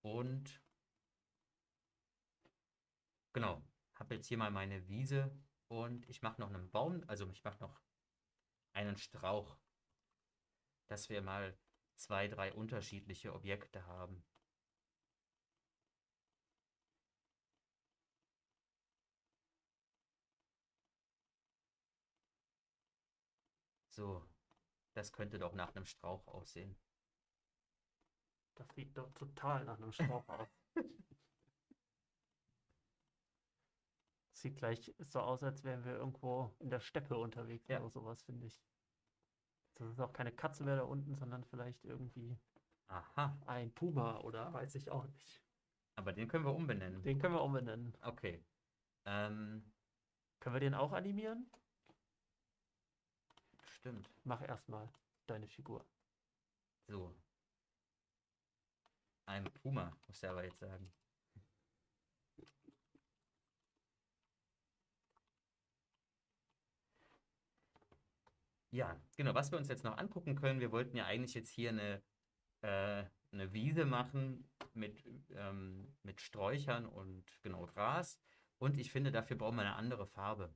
Und genau, habe jetzt hier mal meine Wiese und ich mache noch einen Baum, also ich mache noch einen Strauch, dass wir mal zwei, drei unterschiedliche Objekte haben. So, das könnte doch nach einem Strauch aussehen. Das sieht doch total nach einem Strauch aus. Sieht gleich so aus, als wären wir irgendwo in der Steppe unterwegs Ja. oder sowas, finde ich. Das ist auch keine Katze mehr da unten, sondern vielleicht irgendwie Aha, ein Puma oder weiß ich auch nicht. aber den können wir umbenennen. Den können wir umbenennen. Okay. Ähm, Können wir den auch animieren? Stimmt. Mach erstmal deine Figur. So. Ein Puma, muss er aber jetzt sagen. Ja, genau, was wir uns jetzt noch angucken können, wir wollten ja eigentlich jetzt hier eine, äh, eine Wiese machen mit, ähm, mit Sträuchern und genau Gras. Und ich finde, dafür brauchen wir eine andere Farbe.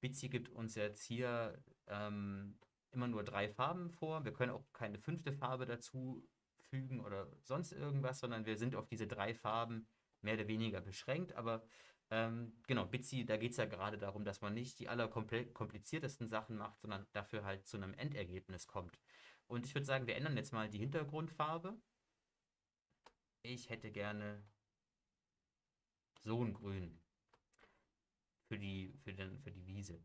Bitsy gibt uns jetzt hier ähm, immer nur drei Farben vor. Wir können auch keine fünfte Farbe dazu fügen oder sonst irgendwas, sondern wir sind auf diese drei Farben mehr oder weniger beschränkt. Aber ähm, genau, Bitsy, da geht es ja gerade darum, dass man nicht die allerkompliziertesten Sachen macht, sondern dafür halt zu einem Endergebnis kommt. Und ich würde sagen, wir ändern jetzt mal die Hintergrundfarbe. Ich hätte gerne so ein Grün für die, für den, für die Wiese.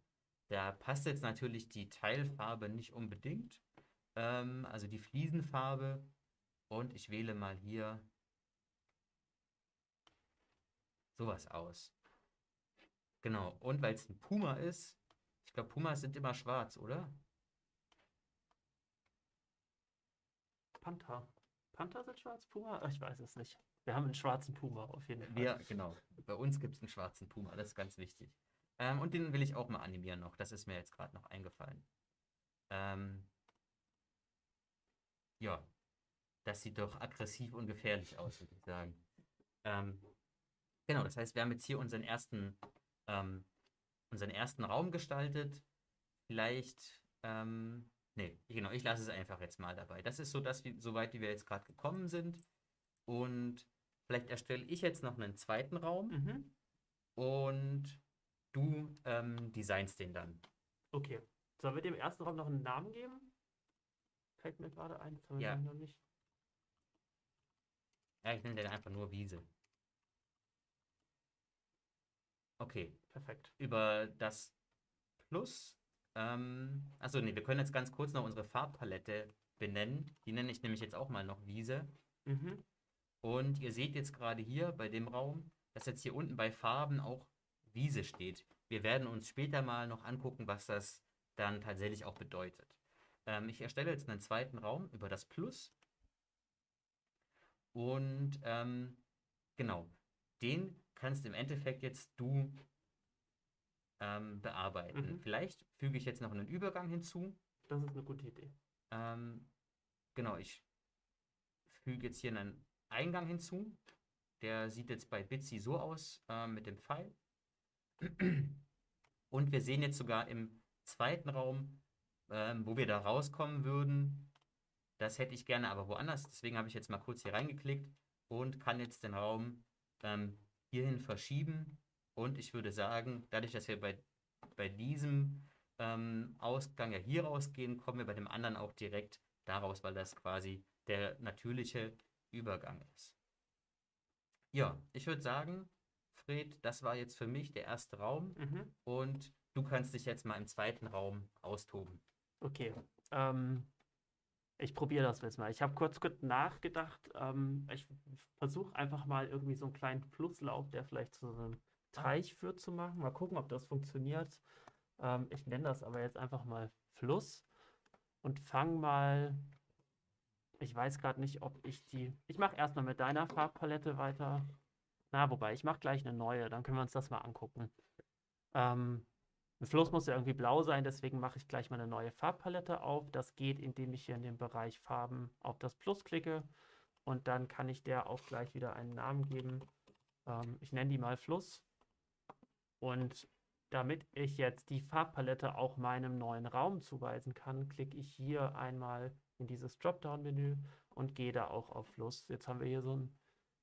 Da passt jetzt natürlich die Teilfarbe nicht unbedingt, ähm, also die Fliesenfarbe. Und ich wähle mal hier sowas aus. Genau, und weil es ein Puma ist, ich glaube, Pumas sind immer schwarz, oder? Panther. Panther sind schwarz, Puma? Ich weiß es nicht. Wir haben einen schwarzen Puma auf jeden Fall. Wir, genau. Bei uns gibt es einen schwarzen Puma, das ist ganz wichtig. Ähm, und den will ich auch mal animieren noch. Das ist mir jetzt gerade noch eingefallen. Ähm, ja, das sieht doch aggressiv und gefährlich aus, würde ich sagen. Ähm, genau, das heißt, wir haben jetzt hier unseren ersten, ähm, unseren ersten Raum gestaltet. Vielleicht, ähm, nee, genau, ich lasse es einfach jetzt mal dabei. Das ist so das, wie, soweit wie wir jetzt gerade gekommen sind. Und vielleicht erstelle ich jetzt noch einen zweiten Raum Mhm. und du ähm, designst den dann. Okay. Sollen wir dem ersten Raum noch einen Namen geben? Fällt mir gerade ein. Das haben wir Ja. noch nicht. Ja, ich nenne den einfach nur Wiese. Okay, Perfekt. über das Plus. Ähm, achso, nee, wir können jetzt ganz kurz noch unsere Farbpalette benennen. Die nenne ich nämlich jetzt auch mal noch Wiese. Mhm. Und ihr seht jetzt gerade hier bei dem Raum, dass jetzt hier unten bei Farben auch Wiese steht. Wir werden uns später mal noch angucken, was das dann tatsächlich auch bedeutet. Ähm, ich erstelle jetzt einen zweiten Raum über das Plus. Und ähm, genau, den kannst im Endeffekt jetzt du ähm, bearbeiten. Mhm. Vielleicht füge ich jetzt noch einen Übergang hinzu. Das ist eine gute Idee. Ähm, genau, ich füge jetzt hier einen Eingang hinzu. Der sieht jetzt bei Bitsy so aus äh, mit dem Pfeil. Und wir sehen jetzt sogar im zweiten Raum, ähm, wo wir da rauskommen würden. Das hätte ich gerne aber woanders. Deswegen habe ich jetzt mal kurz hier reingeklickt und kann jetzt den Raum ähm, hierhin verschieben. Und ich würde sagen, dadurch, dass wir bei, bei diesem ähm, Ausgang ja hier rausgehen, kommen wir bei dem anderen auch direkt daraus, weil das quasi der natürliche Übergang ist. Ja, ich würde sagen, Fred, das war jetzt für mich der erste Raum Mhm. und du kannst dich jetzt mal im zweiten Raum austoben. Okay. Ähm, ich probiere das jetzt mal. Ich habe kurz, kurz nachgedacht. Ähm, ich versuche einfach mal irgendwie so einen kleinen Flusslauf, der vielleicht zu so einem Teich führt, zu machen. Mal gucken, ob das funktioniert. Ähm, ich nenne das aber jetzt einfach mal Fluss und fange mal. Ich weiß gerade nicht, ob ich die. Ich mache erstmal mit deiner Farbpalette weiter. Na, wobei, ich mache gleich eine neue, dann können wir uns das mal angucken. Ähm, ein Fluss muss ja irgendwie blau sein, deswegen mache ich gleich mal eine neue Farbpalette auf. Das geht, indem ich hier in dem Bereich Farben auf das Plus klicke und dann kann ich der auch gleich wieder einen Namen geben. Ähm, ich nenne die mal Fluss. Und damit ich jetzt die Farbpalette auch meinem neuen Raum zuweisen kann, klicke ich hier einmal in dieses Dropdown-Menü und gehe da auch auf Fluss. Jetzt haben wir hier so ein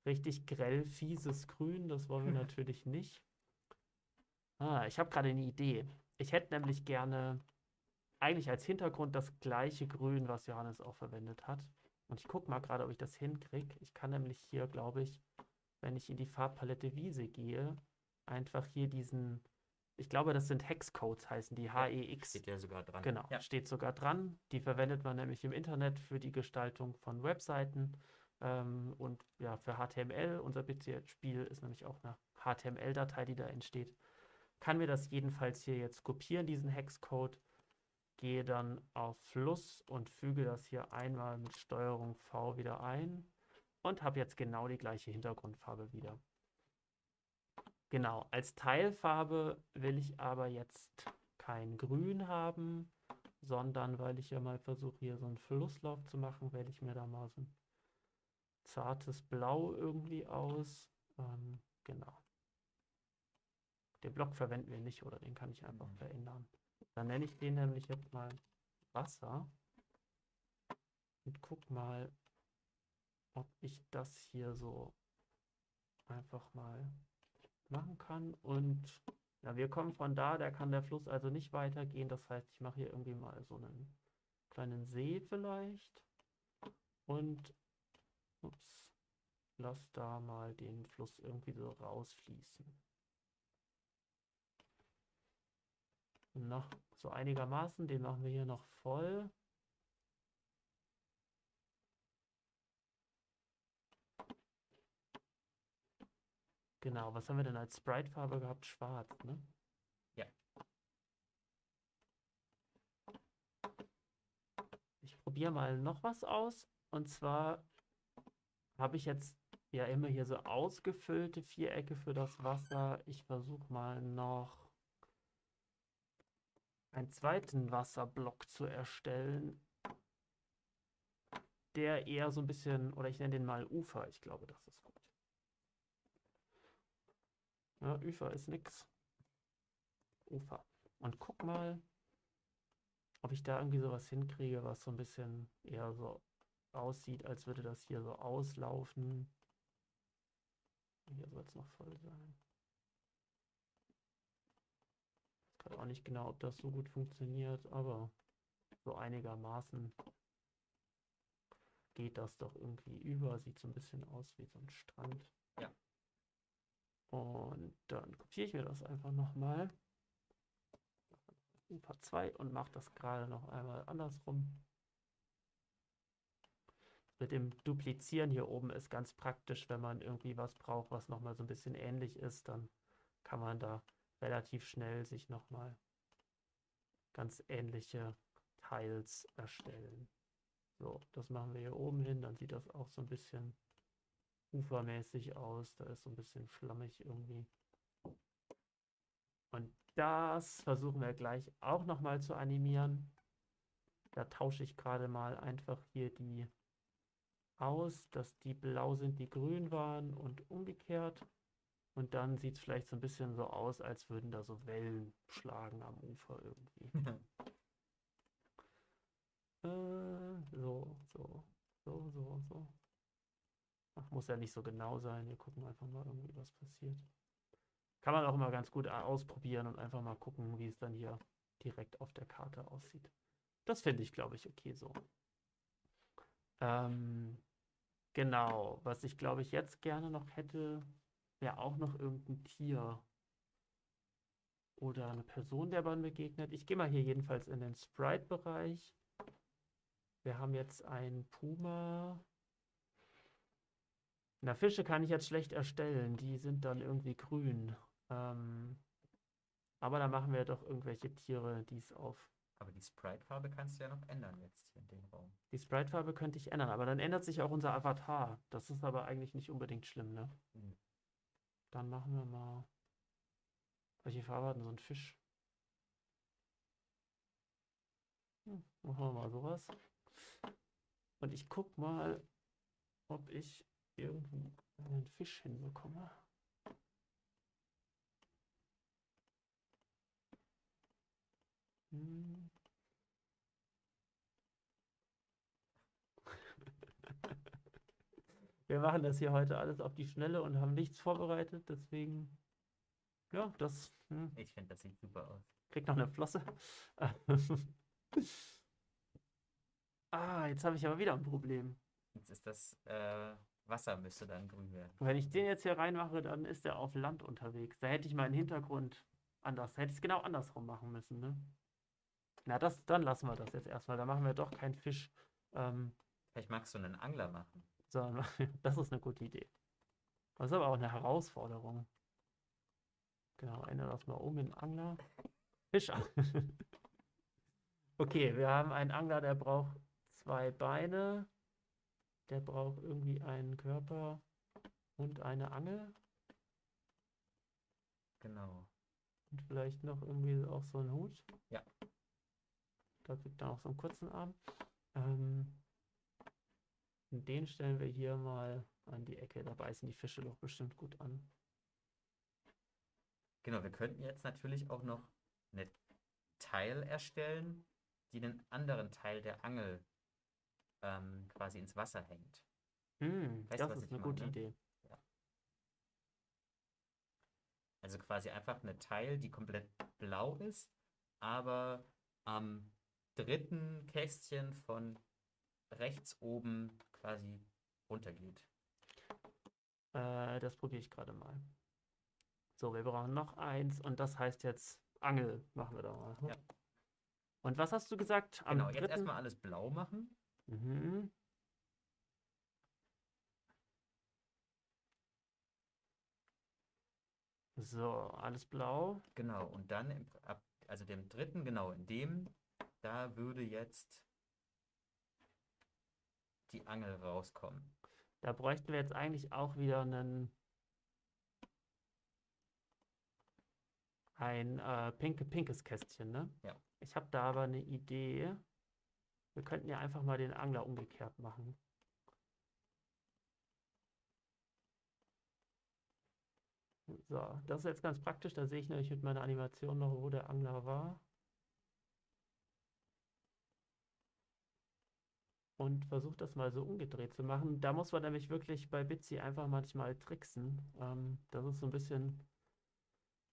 richtig grell fieses Grün, das wollen wir natürlich nicht. Ah, ich habe gerade eine Idee. Ich hätte nämlich gerne eigentlich als Hintergrund das gleiche Grün, was Johannes auch verwendet hat. Und ich gucke mal gerade, ob ich das hinkriege. Ich kann nämlich hier, glaube ich, wenn ich in die Farbpalette Wiese gehe, einfach hier diesen, ich glaube, das sind Hexcodes, heißen die, HEX. Steht ja sogar dran. Genau, Ja. steht sogar dran. Die verwendet man nämlich im Internet für die Gestaltung von Webseiten ähm, und ja, für HTML. Unser PC-Spiel ist nämlich auch eine HTML-Datei, die da entsteht. Kann mir das jedenfalls hier jetzt kopieren, diesen Hexcode. Gehe dann auf Fluss und füge das hier einmal mit Steuerung V wieder ein und habe jetzt genau die gleiche Hintergrundfarbe wieder. Genau, als Teilfarbe will ich aber jetzt kein Grün haben, sondern weil ich ja mal versuche, hier so einen Flusslauf zu machen, wähle ich mir da mal so ein zartes Blau irgendwie aus. Ähm, genau. Den Block verwenden wir nicht oder den kann ich einfach Mhm. verändern. Dann nenne ich den nämlich jetzt mal Wasser und guck mal, ob ich das hier so einfach mal machen kann. Und ja, wir kommen von da, da kann der Fluss also nicht weitergehen. Das heißt, ich mache hier irgendwie mal so einen kleinen See vielleicht und ups, lass da mal den Fluss irgendwie so rausfließen. Noch so einigermaßen, den machen wir hier noch voll. Genau, was haben wir denn als Sprite-Farbe gehabt? Schwarz, ne? Ja. Ich probiere mal noch was aus. Und zwar habe ich jetzt ja immer hier so ausgefüllte Vierecke für das Wasser. Ich versuche mal noch einen zweiten Wasserblock zu erstellen, der eher so ein bisschen, oder ich nenne den mal Ufer. Ich glaube, das ist gut. Ja, Ufer ist nix. Ufer. Und guck mal, ob ich da irgendwie sowas hinkriege, was so ein bisschen eher so aussieht, als würde das hier so auslaufen. Hier soll es noch voll sein. Ich weiß auch nicht genau, ob das so gut funktioniert, aber so einigermaßen geht das doch irgendwie über. Sieht so ein bisschen aus wie so ein Strand. Ja. Und dann kopiere ich mir das einfach nochmal. Ufer 2 und mache das gerade noch einmal andersrum. Mit dem Duplizieren hier oben ist ganz praktisch, wenn man irgendwie was braucht, was nochmal so ein bisschen ähnlich ist, dann kann man da relativ schnell sich nochmal ganz ähnliche Teils erstellen. So, das machen wir hier oben hin, dann sieht das auch so ein bisschen ufermäßig aus. Da ist so ein bisschen schlammig irgendwie. Und das versuchen wir gleich auch nochmal zu animieren. Da tausche ich gerade mal einfach hier die aus, dass die blau sind, die grün waren und umgekehrt. Und dann sieht es vielleicht so ein bisschen so aus, als würden da so Wellen schlagen am Ufer irgendwie. Äh, so, so, so, so, so. Ach, muss ja nicht so genau sein. Wir gucken einfach mal irgendwie, was passiert. Kann man auch immer ganz gut a- ausprobieren und einfach mal gucken, wie es dann hier direkt auf der Karte aussieht. Das finde ich, glaube ich, okay so. Ähm, genau, was ich, glaube ich, jetzt gerne noch hätte, wäre auch noch irgendein Tier oder eine Person, der man begegnet. Ich gehe mal hier jedenfalls in den Sprite-Bereich. Wir haben jetzt einen Puma. Na, Fische kann ich jetzt schlecht erstellen. Die sind dann irgendwie grün. Ähm, Aber da machen wir doch irgendwelche Tiere, die es auf. Aber die Sprite-Farbe kannst du ja noch ändern jetzt hier in dem Raum. Die Sprite-Farbe könnte ich ändern, aber dann ändert sich auch unser Avatar. Das ist aber eigentlich nicht unbedingt schlimm, ne? Hm. Dann machen wir mal. Welche Farbe hat denn so ein Fisch? Hm, machen wir mal sowas. Und ich guck mal, ob ich irgendwie einen Fisch hinbekomme. Hm. Wir machen das hier heute alles auf die Schnelle und haben nichts vorbereitet, deswegen, ja, das hm, Ich finde, das sieht super aus. kriegt noch eine Flosse. Ah, jetzt habe ich aber wieder ein Problem. Jetzt ist das äh, Wasser müsste dann grün werden. Wenn ich den jetzt hier reinmache, dann ist er auf Land unterwegs. Da hätte ich meinen Hintergrund anders, hätte ich es genau andersrum machen müssen, ne? Na, das, dann lassen wir das jetzt erstmal. Da machen wir doch keinen Fisch. Ähm, Vielleicht magst du einen Angler machen. Sondern das ist eine gute Idee. Das ist aber auch eine Herausforderung. Genau, ändere das mal um in Angler. Fischer. Okay, wir haben einen Angler, der braucht zwei Beine. Der braucht irgendwie einen Körper und eine Angel. Genau. Und vielleicht noch irgendwie auch so einen Hut. Ja. Da kriegt er auch so einen kurzen Arm. Ähm, und den stellen wir hier mal an die Ecke. Da beißen die Fische doch bestimmt gut an. Genau, wir könnten jetzt natürlich auch noch eine Teil erstellen, die einen anderen Teil der Angel ähm, quasi ins Wasser hängt. Hm, Weißt du, das was ist eine gute meine? Idee. Also quasi einfach eine Teil, die komplett blau ist, aber am dritten Kästchen von rechts oben quasi runtergeht. Äh, das probiere ich gerade mal. So, wir brauchen noch eins und das heißt jetzt Angel machen wir da mal. ne? Ja. Und was hast du gesagt? Am Genau, jetzt dritten? erstmal alles blau machen. Mhm. So, alles blau. Genau, und dann im, ab, also dem dritten, genau, in dem, da würde jetzt die Angel rauskommen. Da bräuchten wir jetzt eigentlich auch wieder einen ein äh, pinke, pinkes Kästchen, ne? Ja. Ich habe da aber eine Idee. Wir könnten ja einfach mal den Angler umgekehrt machen. So, das ist jetzt ganz praktisch. Da sehe ich nämlich mit meiner Animation noch, wo der Angler war. Und versuche das mal so umgedreht zu machen. Da muss man nämlich wirklich bei Bitsy einfach manchmal tricksen. Ähm, das ist so ein bisschen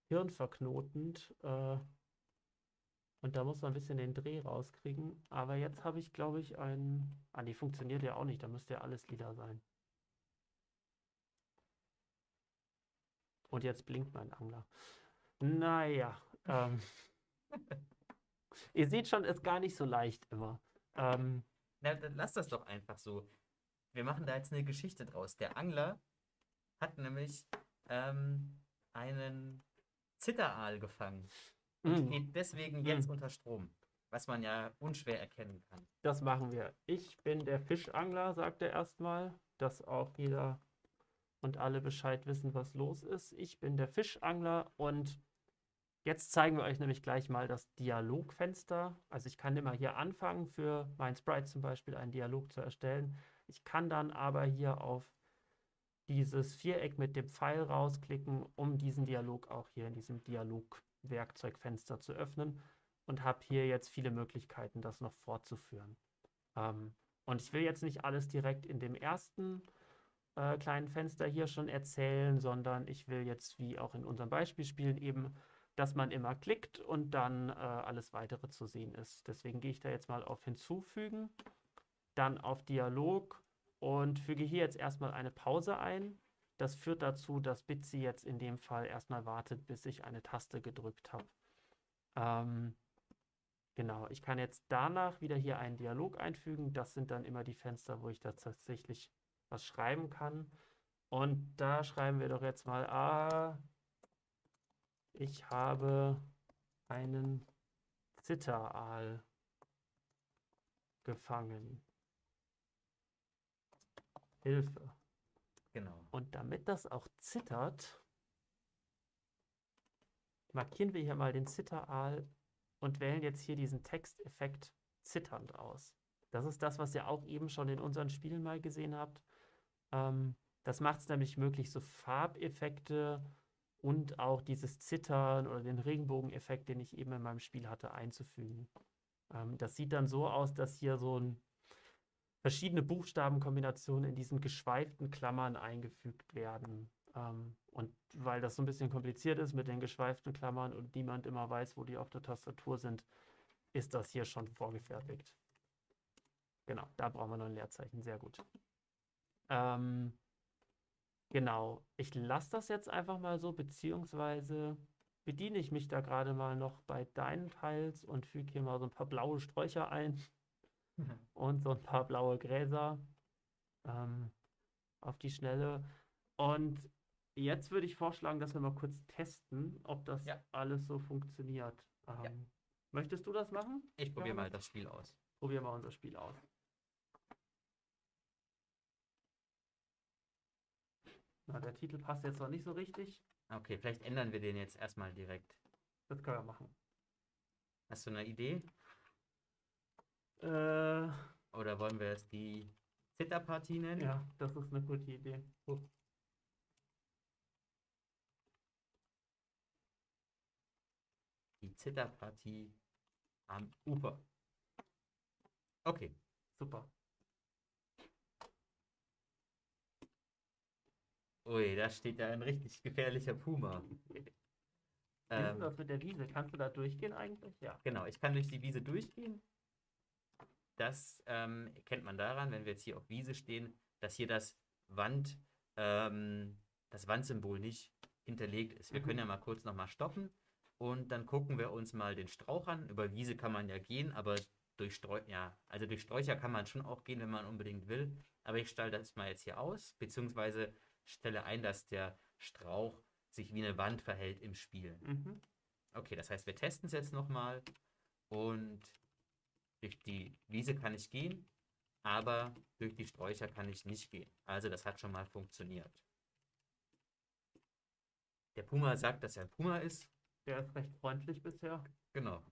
hirnverknotend. Äh, und da muss man ein bisschen den Dreh rauskriegen. Aber jetzt habe ich, glaube ich, einen. Ah, die funktioniert ja auch nicht. Da müsste ja alles lila sein. Und jetzt blinkt mein Angler. Naja. Ähm, ihr seht schon, ist gar nicht so leicht immer. Ähm, Na, dann lass das doch einfach so. Wir machen da jetzt eine Geschichte draus. Der Angler hat nämlich ähm, einen Zitteraal gefangen und mm, steht deswegen jetzt Mm. unter Strom, was man ja unschwer erkennen kann. das machen wir. Ich bin der Fischangler, sagt er erstmal, dass auch jeder und alle Bescheid wissen, was los ist. Ich bin der Fischangler und jetzt zeigen wir euch nämlich gleich mal das Dialogfenster. Also ich kann immer hier anfangen, für mein Sprite zum Beispiel einen Dialog zu erstellen. Ich kann dann aber hier auf dieses Viereck mit dem Pfeil rausklicken, um diesen Dialog auch hier in diesem Dialogwerkzeugfenster zu öffnen und habe hier jetzt viele Möglichkeiten, das noch fortzuführen. Ähm, und ich will jetzt nicht alles direkt in dem ersten äh, kleinen Fenster hier schon erzählen, sondern ich will jetzt, wie auch in unserem Beispielspielen eben, dass man immer klickt und dann äh, alles weitere zu sehen ist. Deswegen gehe ich da jetzt mal auf Hinzufügen, dann auf Dialog und füge hier jetzt erstmal eine Pause ein. Das führt dazu, dass Bitsy jetzt in dem Fall erstmal wartet, bis ich eine Taste gedrückt habe. Ähm, genau, ich kann jetzt danach wieder hier einen Dialog einfügen. Das sind dann immer die Fenster, wo ich da tatsächlich was schreiben kann. Und da schreiben wir doch jetzt mal, ah, ich habe einen Zitteraal gefangen. Hilfe. Genau. Und damit das auch zittert, markieren wir hier mal den Zitteraal und wählen jetzt hier diesen Texteffekt zitternd aus. Das ist das, was ihr auch eben schon in unseren Spielen mal gesehen habt. Ähm, das macht es nämlich möglich, so Farbeffekte und auch dieses Zittern oder den Regenbogeneffekt, den ich eben in meinem Spiel hatte, einzufügen. Ähm, das sieht dann so aus, dass hier so ein verschiedene Buchstabenkombinationen in diesen geschweiften Klammern eingefügt werden. Ähm, und weil das so ein bisschen kompliziert ist mit den geschweiften Klammern und niemand immer weiß, wo die auf der Tastatur sind, ist das hier schon vorgefertigt. Genau, da brauchen wir noch ein Leerzeichen. Sehr gut. Ähm, genau, ich lasse das jetzt einfach mal so, beziehungsweise bediene ich mich da gerade mal noch bei deinen Teils und füge hier mal so ein paar blaue Sträucher ein und so ein paar blaue Gräser ähm, auf die Schnelle. Und jetzt würde ich vorschlagen, dass wir mal kurz testen, ob das Ja. alles so funktioniert. Ähm, Möchtest du das machen? Ich probiere mal das Spiel aus. Probieren wir unser Spiel aus. Na, der Titel passt jetzt noch nicht so richtig. Okay, vielleicht ändern wir den jetzt erstmal direkt. Das können wir machen. Hast du eine Idee? Äh, Oder wollen wir es die Zitterpartie nennen? ja, das ist eine gute Idee. Oh, Die Zitterpartie am Ufer. Okay. super. Ui, da steht ja ein richtig gefährlicher Puma. Wie ist Ähm, das mit der Wiese? Kannst du da durchgehen eigentlich? Ja. Genau, ich kann durch die Wiese durchgehen. Das ähm, kennt man daran, wenn wir jetzt hier auf Wiese stehen, dass hier das Wand, ähm, das Wandsymbol nicht hinterlegt ist. Wir Mhm. können ja mal kurz nochmal stoppen und dann gucken wir uns mal den Strauch an. Über Wiese kann man ja gehen, aber durch Streu ja, also durch Sträucher kann man schon auch gehen, wenn man unbedingt will. Aber ich stelle das mal jetzt hier aus, beziehungsweise stelle ein, dass der Strauch sich wie eine Wand verhält im Spiel. Mhm. Okay, das heißt, wir testen es jetzt nochmal und durch die Wiese kann ich gehen, aber durch die Sträucher kann ich nicht gehen. Also das hat schon mal funktioniert. Der Puma sagt, dass er ein Puma ist. Der ist recht freundlich bisher. Genau.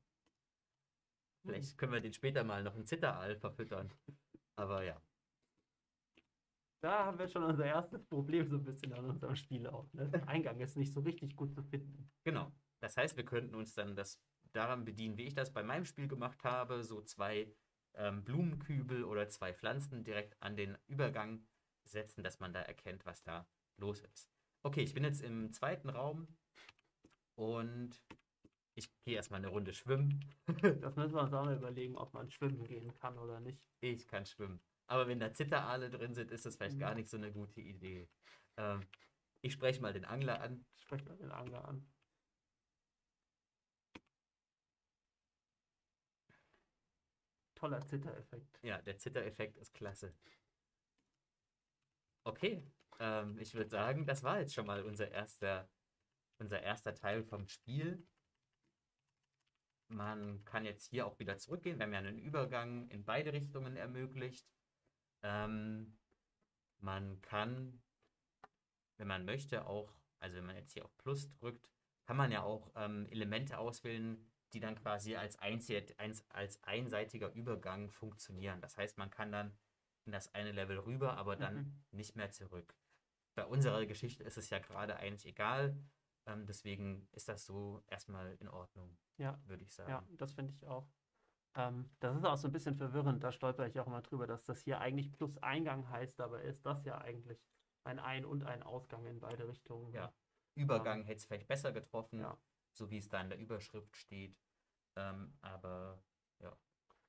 Vielleicht können wir den später mal noch ein Zitteraal verfüttern. Aber ja, Da haben wir schon unser erstes Problem so ein bisschen an unserem Spiel auch. Ne? Der Eingang ist nicht so richtig gut zu finden. genau. Das heißt, wir könnten uns dann das daran bedienen, wie ich das bei meinem Spiel gemacht habe, so zwei ähm, Blumenkübel oder zwei Pflanzen direkt an den Übergang setzen, dass man da erkennt, was da los ist. Okay, ich bin jetzt im zweiten Raum und ich gehe erstmal eine Runde schwimmen. Das müssen wir uns auch mal überlegen, ob man schwimmen gehen kann oder nicht. Ich kann schwimmen. Aber wenn da Zitteraale drin sind, ist das vielleicht Mhm. gar nicht so eine gute Idee. Ähm, ich spreche mal den Angler an. Sprecht mal den Angler an. Toller Zittereffekt. Ja, der Zittereffekt ist klasse. Okay, ähm, ich würde sagen, das war jetzt schon mal unser erster, unser erster Teil vom Spiel. Man kann jetzt hier auch wieder zurückgehen. Wir haben ja einen Übergang in beide Richtungen ermöglicht. Ähm, man kann, wenn man möchte, auch, also wenn man jetzt hier auf Plus drückt, kann man ja auch ähm, Elemente auswählen, die dann quasi als, einzig, als einseitiger Übergang funktionieren. Das heißt, man kann dann in das eine Level rüber, aber dann Mhm. nicht mehr zurück. Bei unserer Geschichte ist es ja gerade eigentlich egal. Ähm, deswegen ist das so erstmal in Ordnung, Ja, würde ich sagen. ja, das finde ich auch. Ähm, das ist auch so ein bisschen verwirrend. Da stolper ich auch immer drüber, dass das hier eigentlich plus Eingang heißt, aber ist das ja eigentlich ein Ein- und ein Ausgang in beide Richtungen. ne? Ja. Übergang hätte es vielleicht besser getroffen, Ja. so wie es da in der Überschrift steht. Ähm, aber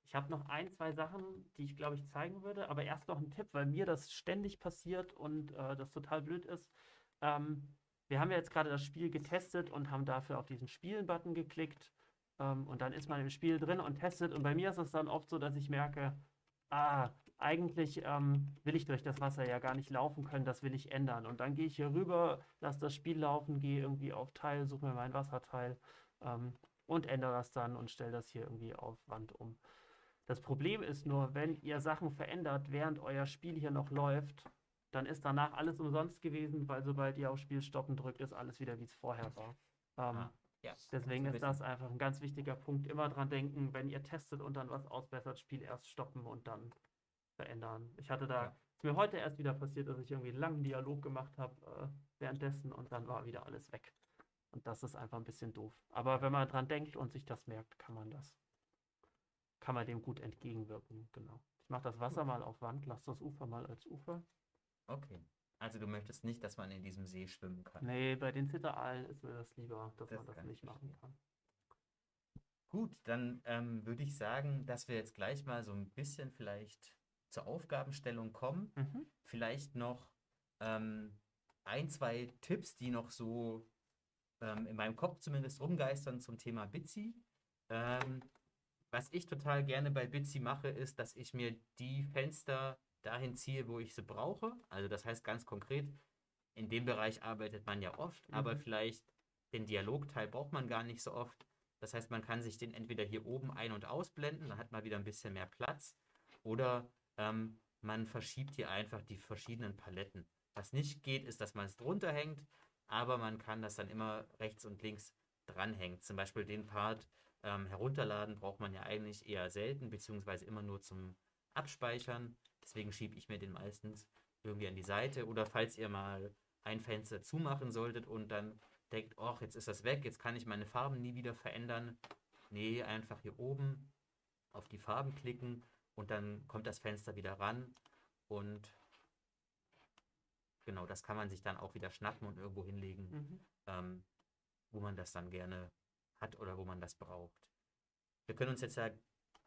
Ich habe noch ein, zwei Sachen, die ich glaube ich zeigen würde, aber erst noch ein Tipp, weil mir das ständig passiert und äh, das total blöd ist. Ähm, wir haben ja jetzt gerade das Spiel getestet und haben dafür auf diesen Spielen-Button geklickt ähm, und dann ist man im Spiel drin und testet und bei mir ist es dann oft so, dass ich merke, ah, eigentlich ähm, will ich durch das Wasser ja gar nicht laufen können, das will ich ändern. Und dann gehe ich hier rüber, lasse das Spiel laufen, gehe irgendwie auf Teil, suche mir mein Wasserteil. Ähm, und ändere das dann und stelle das hier irgendwie auf Wand um. Das Problem ist nur, wenn ihr Sachen verändert, während euer Spiel hier noch läuft, dann ist danach alles umsonst gewesen, weil sobald ihr auf Spiel stoppen drückt, ist alles wieder wie es vorher war. Ähm, Ah, ja. Deswegen ist das einfach ein ganz wichtiger Punkt. Immer dran denken, wenn ihr testet und dann was ausbessert, Spiel erst stoppen und dann verändern. Ich hatte da, Ja. ist mir heute erst wieder passiert, dass ich irgendwie einen langen Dialog gemacht habe äh, währenddessen und dann war wieder alles weg. Und das ist einfach ein bisschen doof. Aber wenn man dran denkt und sich das merkt, kann man das, kann man dem gut entgegenwirken. Genau. Ich mache das Wasser mal auf Wand, lasse das Ufer mal als Ufer. Okay. Also du möchtest nicht, dass man in diesem See schwimmen kann. Nee, bei den Zitteraalen ist mir das lieber, dass Das man das nicht machen kann. Gut, dann ähm, würde ich sagen, dass wir jetzt gleich mal so ein bisschen vielleicht zur Aufgabenstellung kommen. Mhm. Vielleicht noch ähm, ein, zwei Tipps, die noch so ähm, in meinem Kopf zumindest rumgeistern zum Thema Bitsy. Ähm, was ich total gerne bei Bitsy mache, ist, dass ich mir die Fenster dahin ziehe, wo ich sie brauche. Also das heißt ganz konkret, in dem Bereich arbeitet man ja oft, aber Mhm. vielleicht den Dialogteil braucht man gar nicht so oft. Das heißt, man kann sich den entweder hier oben ein- und ausblenden, dann hat man wieder ein bisschen mehr Platz, oder ähm, man verschiebt hier einfach die verschiedenen Paletten. Was nicht geht, ist, dass man es drunter hängt, aber man kann das dann immer rechts und links dranhängen. Zum Beispiel den Part ähm, herunterladen braucht man ja eigentlich eher selten, beziehungsweise immer nur zum Abspeichern. Deswegen schiebe ich mir den meistens irgendwie an die Seite. Oder falls ihr mal ein Fenster zumachen solltet und dann denkt, ach, jetzt ist das weg, jetzt kann ich meine Farben nie wieder verändern. Nee, einfach hier oben auf die Farben klicken und dann kommt das Fenster wieder ran und genau, das kann man sich dann auch wieder schnappen und irgendwo hinlegen, Mhm. ähm, wo man das dann gerne hat oder wo man das braucht. Wir können uns jetzt ja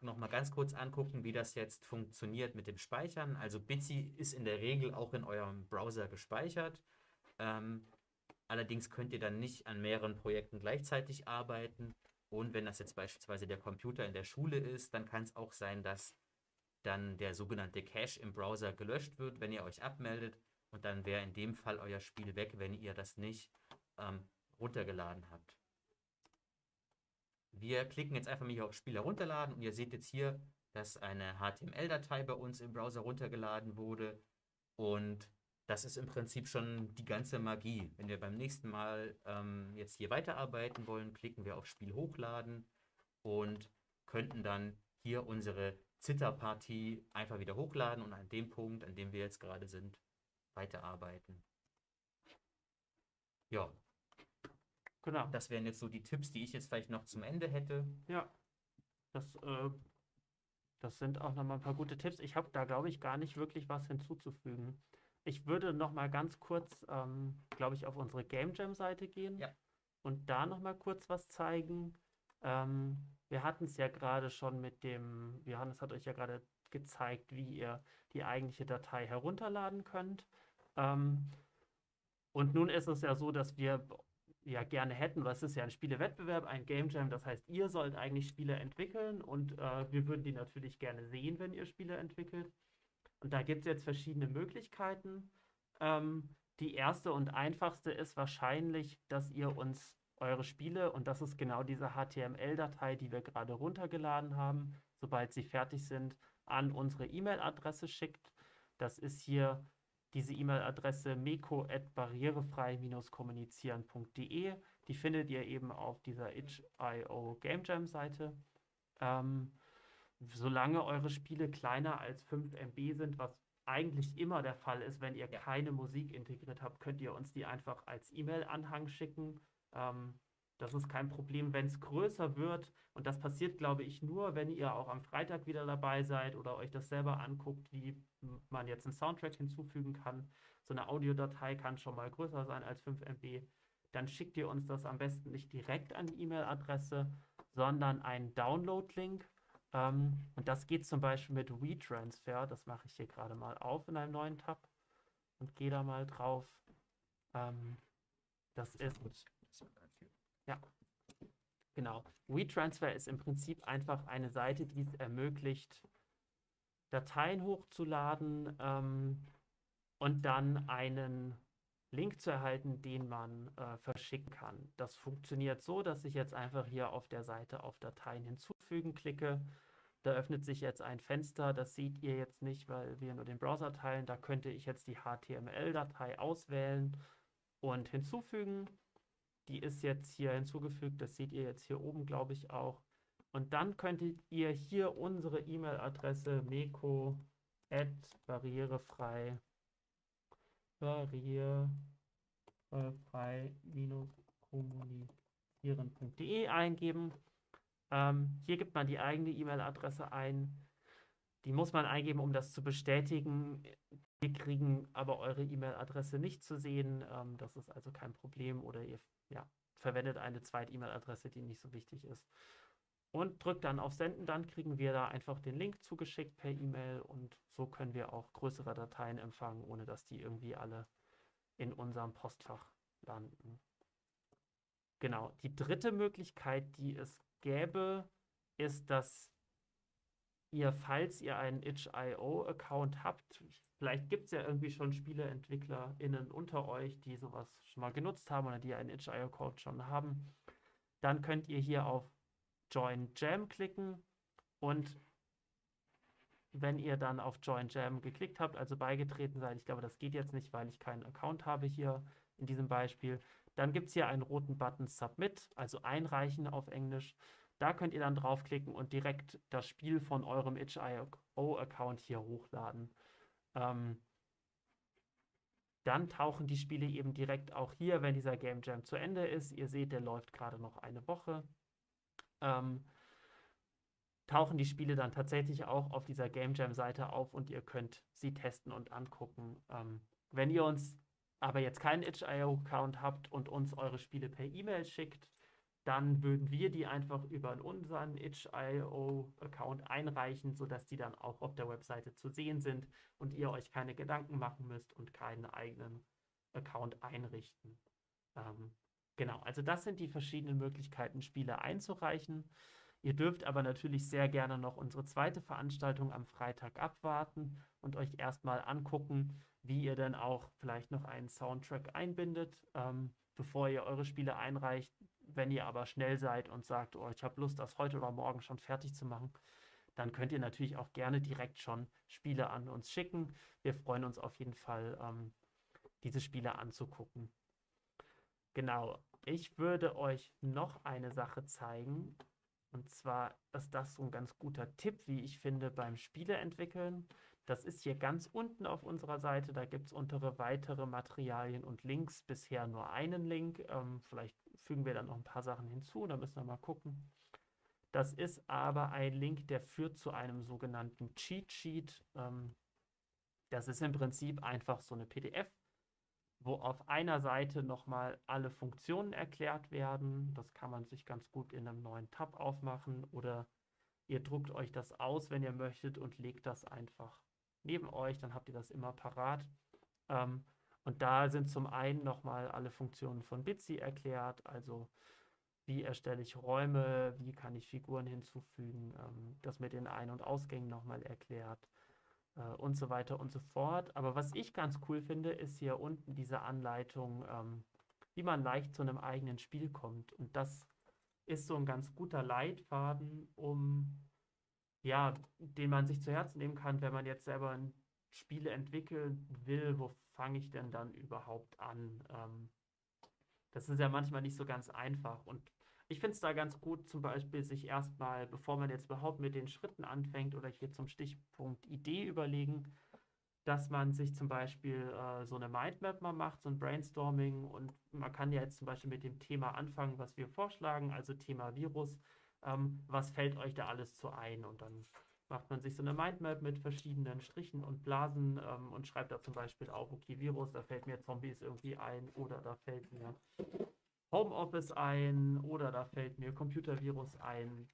noch mal ganz kurz angucken, wie das jetzt funktioniert mit dem Speichern. Also Bitsy ist in der Regel auch in eurem Browser gespeichert. Ähm, allerdings könnt ihr dann nicht an mehreren Projekten gleichzeitig arbeiten. Und wenn das jetzt beispielsweise der Computer in der Schule ist, dann kann es auch sein, dass dann der sogenannte Cache im Browser gelöscht wird, wenn ihr euch abmeldet. Und dann wäre in dem Fall euer Spiel weg, wenn ihr das nicht ähm, runtergeladen habt. Wir klicken jetzt einfach mal hier auf Spiel herunterladen und ihr seht jetzt hier, dass eine HTML-Datei bei uns im Browser runtergeladen wurde. Und das ist im Prinzip schon die ganze Magie. Wenn wir beim nächsten Mal ähm, jetzt hier weiterarbeiten wollen, klicken wir auf Spiel hochladen und könnten dann hier unsere Zitterpartie einfach wieder hochladen und an dem Punkt, an dem wir jetzt gerade sind, weiterarbeiten. Ja, Genau. das wären jetzt so die Tipps, die ich jetzt vielleicht noch zum Ende hätte. Ja, das, äh, das sind auch nochmal ein paar gute Tipps. Ich habe da, glaube ich, gar nicht wirklich was hinzuzufügen. Ich würde nochmal ganz kurz, ähm, glaube ich, auf unsere Game Jam-Seite gehen Ja. und da nochmal kurz was zeigen. Ähm, wir hatten es ja gerade schon mit dem, Johannes hat euch ja gerade gezeigt, wie ihr die eigentliche Datei herunterladen könnt. Ähm, und nun ist es ja so, dass wir ja gerne hätten, weil es ist ja ein Spielewettbewerb, ein Game Jam, das heißt, ihr sollt eigentlich Spiele entwickeln und äh, wir würden die natürlich gerne sehen, wenn ihr Spiele entwickelt. Und da gibt es jetzt verschiedene Möglichkeiten. Ähm, die erste und einfachste ist wahrscheinlich, dass ihr uns eure Spiele, und das ist genau diese HTML-Datei, die wir gerade runtergeladen haben, sobald sie fertig sind, an unsere E-Mail-Adresse schickt. Das ist hier diese E-Mail-Adresse meko.barrierefrei-kommunizieren.de. Die findet ihr eben auf dieser itch.io Game Jam Seite. Ähm, solange eure Spiele kleiner als 5 MB sind, was eigentlich immer der Fall ist, wenn ihr Ja. keine Musik integriert habt, könnt ihr uns die einfach als E-Mail-Anhang schicken. Ähm, das ist kein Problem, wenn es größer wird. Und das passiert, glaube ich, nur, wenn ihr auch am Freitag wieder dabei seid oder euch das selber anguckt, wie man jetzt einen Soundtrack hinzufügen kann. So eine Audiodatei kann schon mal größer sein als 5 MB. Dann schickt ihr uns das am besten nicht direkt an die E-Mail-Adresse, sondern einen Download-Link. Ähm, und das geht zum Beispiel mit WeTransfer. Das mache ich hier gerade mal auf in einem neuen Tab und gehe da mal drauf. Ähm, das ist ja, genau. WeTransfer ist im Prinzip einfach eine Seite, die es ermöglicht, Dateien hochzuladen ähm, und dann einen Link zu erhalten, den man äh, verschicken kann. Das funktioniert so, dass ich jetzt einfach hier auf der Seite auf Dateien hinzufügen klicke. Da öffnet sich jetzt ein Fenster, das seht ihr jetzt nicht, weil wir nur den Browser teilen. Da könnte ich jetzt die HTML-Datei auswählen und hinzufügen. Die ist jetzt hier hinzugefügt, das seht ihr jetzt hier oben, glaube ich, auch. Und dann könntet ihr hier unsere E-Mail-Adresse meko barrierefrei barrierefrei-kommunizieren.de eingeben. Ähm, hier gibt man die eigene E-Mail-Adresse ein. Die muss man eingeben, um das zu bestätigen. Wir kriegen aber eure E-Mail-Adresse nicht zu sehen. Ähm, das ist also kein Problem. Oder ihr ja, verwendet eine zweite E-Mail-Adresse, die nicht so wichtig ist. Und drückt dann auf Senden, dann kriegen wir da einfach den Link zugeschickt per E-Mail und so können wir auch größere Dateien empfangen, ohne dass die irgendwie alle in unserem Postfach landen. Genau, die dritte Möglichkeit, die es gäbe, ist, dass ihr, falls ihr einen itch.io-Account habt, vielleicht gibt es ja irgendwie schon SpieleentwicklerInnen unter euch, die sowas schon mal genutzt haben oder die einen itch.io-Account schon haben, dann könnt ihr hier auf Join Jam klicken und wenn ihr dann auf Join Jam geklickt habt, also beigetreten seid, ich glaube, das geht jetzt nicht, weil ich keinen Account habe hier in diesem Beispiel, dann gibt es hier einen roten Button Submit, also einreichen auf Englisch. Da könnt ihr dann draufklicken und direkt das Spiel von eurem itch.io-Account hier hochladen. Ähm, dann tauchen die Spiele eben direkt auch hier, wenn dieser Game Jam zu Ende ist. Ihr seht, der läuft gerade noch eine Woche. Ähm, tauchen die Spiele dann tatsächlich auch auf dieser Game Jam-Seite auf und ihr könnt sie testen und angucken. Ähm, wenn ihr uns aber jetzt keinen itch.io-Account habt und uns eure Spiele per E-Mail schickt, dann würden wir die einfach über unseren itch.io-Account einreichen, sodass die dann auch auf der Webseite zu sehen sind und ihr euch keine Gedanken machen müsst und keinen eigenen Account einrichten. Ähm, genau, also das sind die verschiedenen Möglichkeiten, Spiele einzureichen. Ihr dürft aber natürlich sehr gerne noch unsere zweite Veranstaltung am Freitag abwarten und euch erstmal angucken, wie ihr denn auch vielleicht noch einen Soundtrack einbindet, ähm, bevor ihr eure Spiele einreicht. Wenn ihr aber schnell seid und sagt, oh, ich habe Lust, das heute oder morgen schon fertig zu machen, dann könnt ihr natürlich auch gerne direkt schon Spiele an uns schicken. Wir freuen uns auf jeden Fall, ähm, diese Spiele anzugucken. Genau, ich würde euch noch eine Sache zeigen. Und zwar ist das so ein ganz guter Tipp, wie ich finde, beim Spieleentwickeln. Das ist hier ganz unten auf unserer Seite. Da gibt es untere weitere Materialien und Links. Bisher nur einen Link. Ähm, vielleicht fügen wir dann noch ein paar Sachen hinzu. Da müssen wir mal gucken. Das ist aber ein Link, der führt zu einem sogenannten Cheat Sheet. Ähm, das ist im Prinzip einfach so eine PDF, wo auf einer Seite nochmal alle Funktionen erklärt werden. Das kann man sich ganz gut in einem neuen Tab aufmachen oder ihr druckt euch das aus, wenn ihr möchtet und legt das einfach neben euch, dann habt ihr das immer parat. Ähm, und da sind zum einen nochmal alle Funktionen von Bitsy erklärt, also wie erstelle ich Räume, wie kann ich Figuren hinzufügen, ähm, das mit den Ein- und Ausgängen nochmal erklärt äh, und so weiter und so fort. Aber was ich ganz cool finde, ist hier unten diese Anleitung, ähm, wie man leicht zu einem eigenen Spiel kommt. Und das ist so ein ganz guter Leitfaden, um ja, den man sich zu Herzen nehmen kann, wenn man jetzt selber Spiele entwickeln will, wo fange ich denn dann überhaupt an? Ähm, das ist ja manchmal nicht so ganz einfach. Und ich finde es da ganz gut, zum Beispiel sich erstmal, bevor man jetzt überhaupt mit den Schritten anfängt oder hier zum Stichpunkt Idee überlegen, dass man sich zum Beispiel äh, so eine Mindmap mal macht, so ein Brainstorming und man kann ja jetzt zum Beispiel mit dem Thema anfangen, was wir vorschlagen, also Thema Virus ähm, was fällt euch da alles zu ein? Und dann macht man sich so eine Mindmap mit verschiedenen Strichen und Blasen ähm, und schreibt da zum Beispiel auf, okay, Virus, da fällt mir Zombies irgendwie ein oder da fällt mir Homeoffice ein oder da fällt mir Computervirus ein,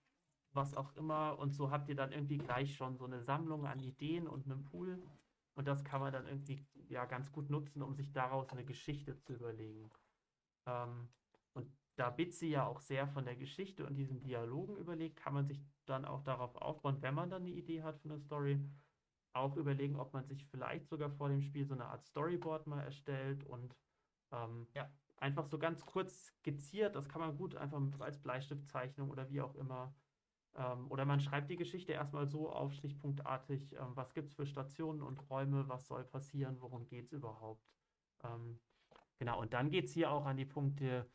was auch immer. Und so habt ihr dann irgendwie gleich schon so eine Sammlung an Ideen und einen Pool. Und das kann man dann irgendwie ja ganz gut nutzen, um sich daraus eine Geschichte zu überlegen. Ähm, und da Bitsy ja auch sehr von der Geschichte und diesen Dialogen überlegt, kann man sich dann auch darauf aufbauen, wenn man dann eine Idee hat für eine Story, auch überlegen, ob man sich vielleicht sogar vor dem Spiel so eine Art Storyboard mal erstellt und Ähm, Ja. Einfach so ganz kurz skizziert, das kann man gut einfach als Bleistiftzeichnung oder wie auch immer. Ähm, oder man schreibt die Geschichte erstmal so auf, stichpunktartig, ähm, was gibt es für Stationen und Räume, was soll passieren, worum geht es überhaupt. Ähm, genau, und dann geht es hier auch an die Punkte,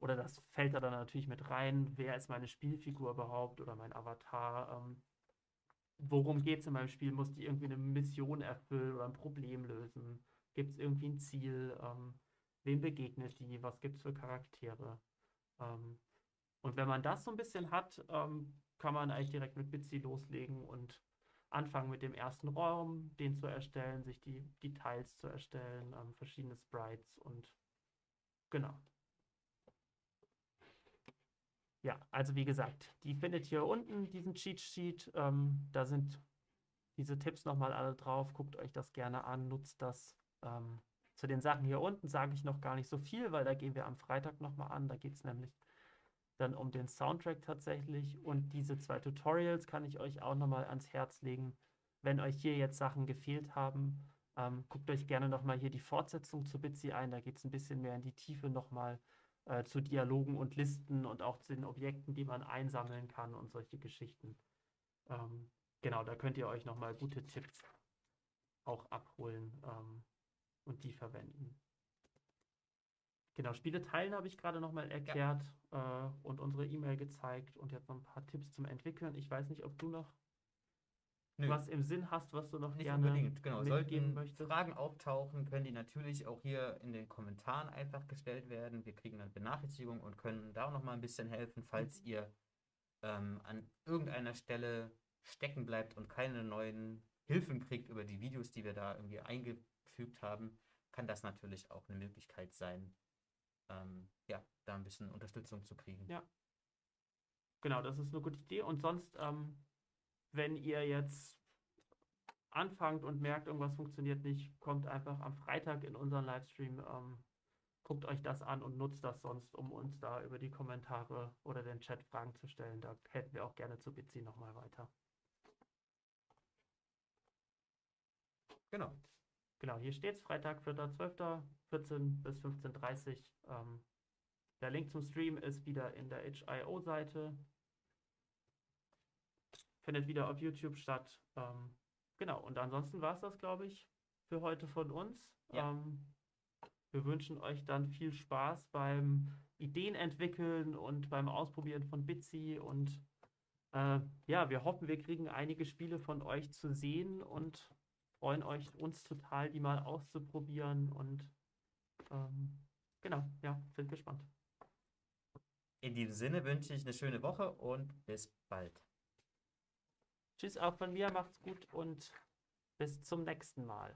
oder das fällt da dann natürlich mit rein, wer ist meine Spielfigur überhaupt oder mein Avatar, ähm, worum geht es in meinem Spiel, muss die irgendwie eine Mission erfüllen oder ein Problem lösen, gibt es irgendwie ein Ziel, ähm, wem begegnet die, was gibt es für Charaktere. Ähm, und wenn man das so ein bisschen hat, ähm, kann man eigentlich direkt mit Bitsy loslegen und anfangen mit dem ersten Raum, den zu erstellen, sich die Details zu erstellen, ähm, verschiedene Sprites und genau. Ja, also wie gesagt, die findet ihr unten, diesen Cheat Sheet. Ähm, da sind diese Tipps nochmal alle drauf. Guckt euch das gerne an, nutzt das. Ähm, zu den Sachen hier unten sage ich noch gar nicht so viel, weil da gehen wir am Freitag nochmal an. Da geht es nämlich dann um den Soundtrack tatsächlich. Und diese zwei Tutorials kann ich euch auch nochmal ans Herz legen. Wenn euch hier jetzt Sachen gefehlt haben, ähm, guckt euch gerne nochmal hier die Fortsetzung zu Bitsy ein. Da geht es ein bisschen mehr in die Tiefe nochmal äh, zu Dialogen und Listen und auch zu den Objekten, die man einsammeln kann und solche Geschichten. Ähm, genau, da könnt ihr euch nochmal gute Tipps auch abholen ähm, und die verwenden. Genau, Spiele teilen habe ich gerade nochmal erklärt äh, und unsere E-Mail gezeigt und jetzt noch ein paar Tipps zum Entwickeln. Ich weiß nicht, ob du noch Nö. was im Sinn hast, was du noch Nicht gerne unbedingt, genau. Sollten möchtest. Fragen auftauchen, können die natürlich auch hier in den Kommentaren einfach gestellt werden. Wir kriegen dann Benachrichtigungen und können da auch noch mal ein bisschen helfen, falls Mhm. ihr ähm, an irgendeiner Stelle stecken bleibt und keine neuen Hilfen kriegt über die Videos, die wir da irgendwie eingefügt haben, kann das natürlich auch eine Möglichkeit sein, ähm, ja, da ein bisschen Unterstützung zu kriegen. Ja. Genau, das ist eine gute Idee. Und sonst, ähm, wenn ihr jetzt anfangt und merkt, irgendwas funktioniert nicht, kommt einfach am Freitag in unseren Livestream, ähm, guckt euch das an und nutzt das sonst, um uns da über die Kommentare oder den Chat Fragen zu stellen. Da helfen wir auch gerne zu Bitsy nochmal weiter. Genau. Genau, hier steht es, Freitag, 4.12., 14 bis 15.30 Uhr. Ähm, der Link zum Stream ist wieder in der HIO-Seite. Findet wieder auf YouTube statt. Ähm, genau, und ansonsten war es das, glaube ich, für heute von uns. Ja. Ähm, wir wünschen euch dann viel Spaß beim Ideen entwickeln und beim Ausprobieren von Bitsy und äh, ja, wir hoffen, wir kriegen einige Spiele von euch zu sehen und freuen euch uns total, die mal auszuprobieren und ähm, genau, ja, sind gespannt. In diesem Sinne wünsche ich eine schöne Woche und bis bald. Tschüss auch von mir, macht's gut und bis zum nächsten Mal.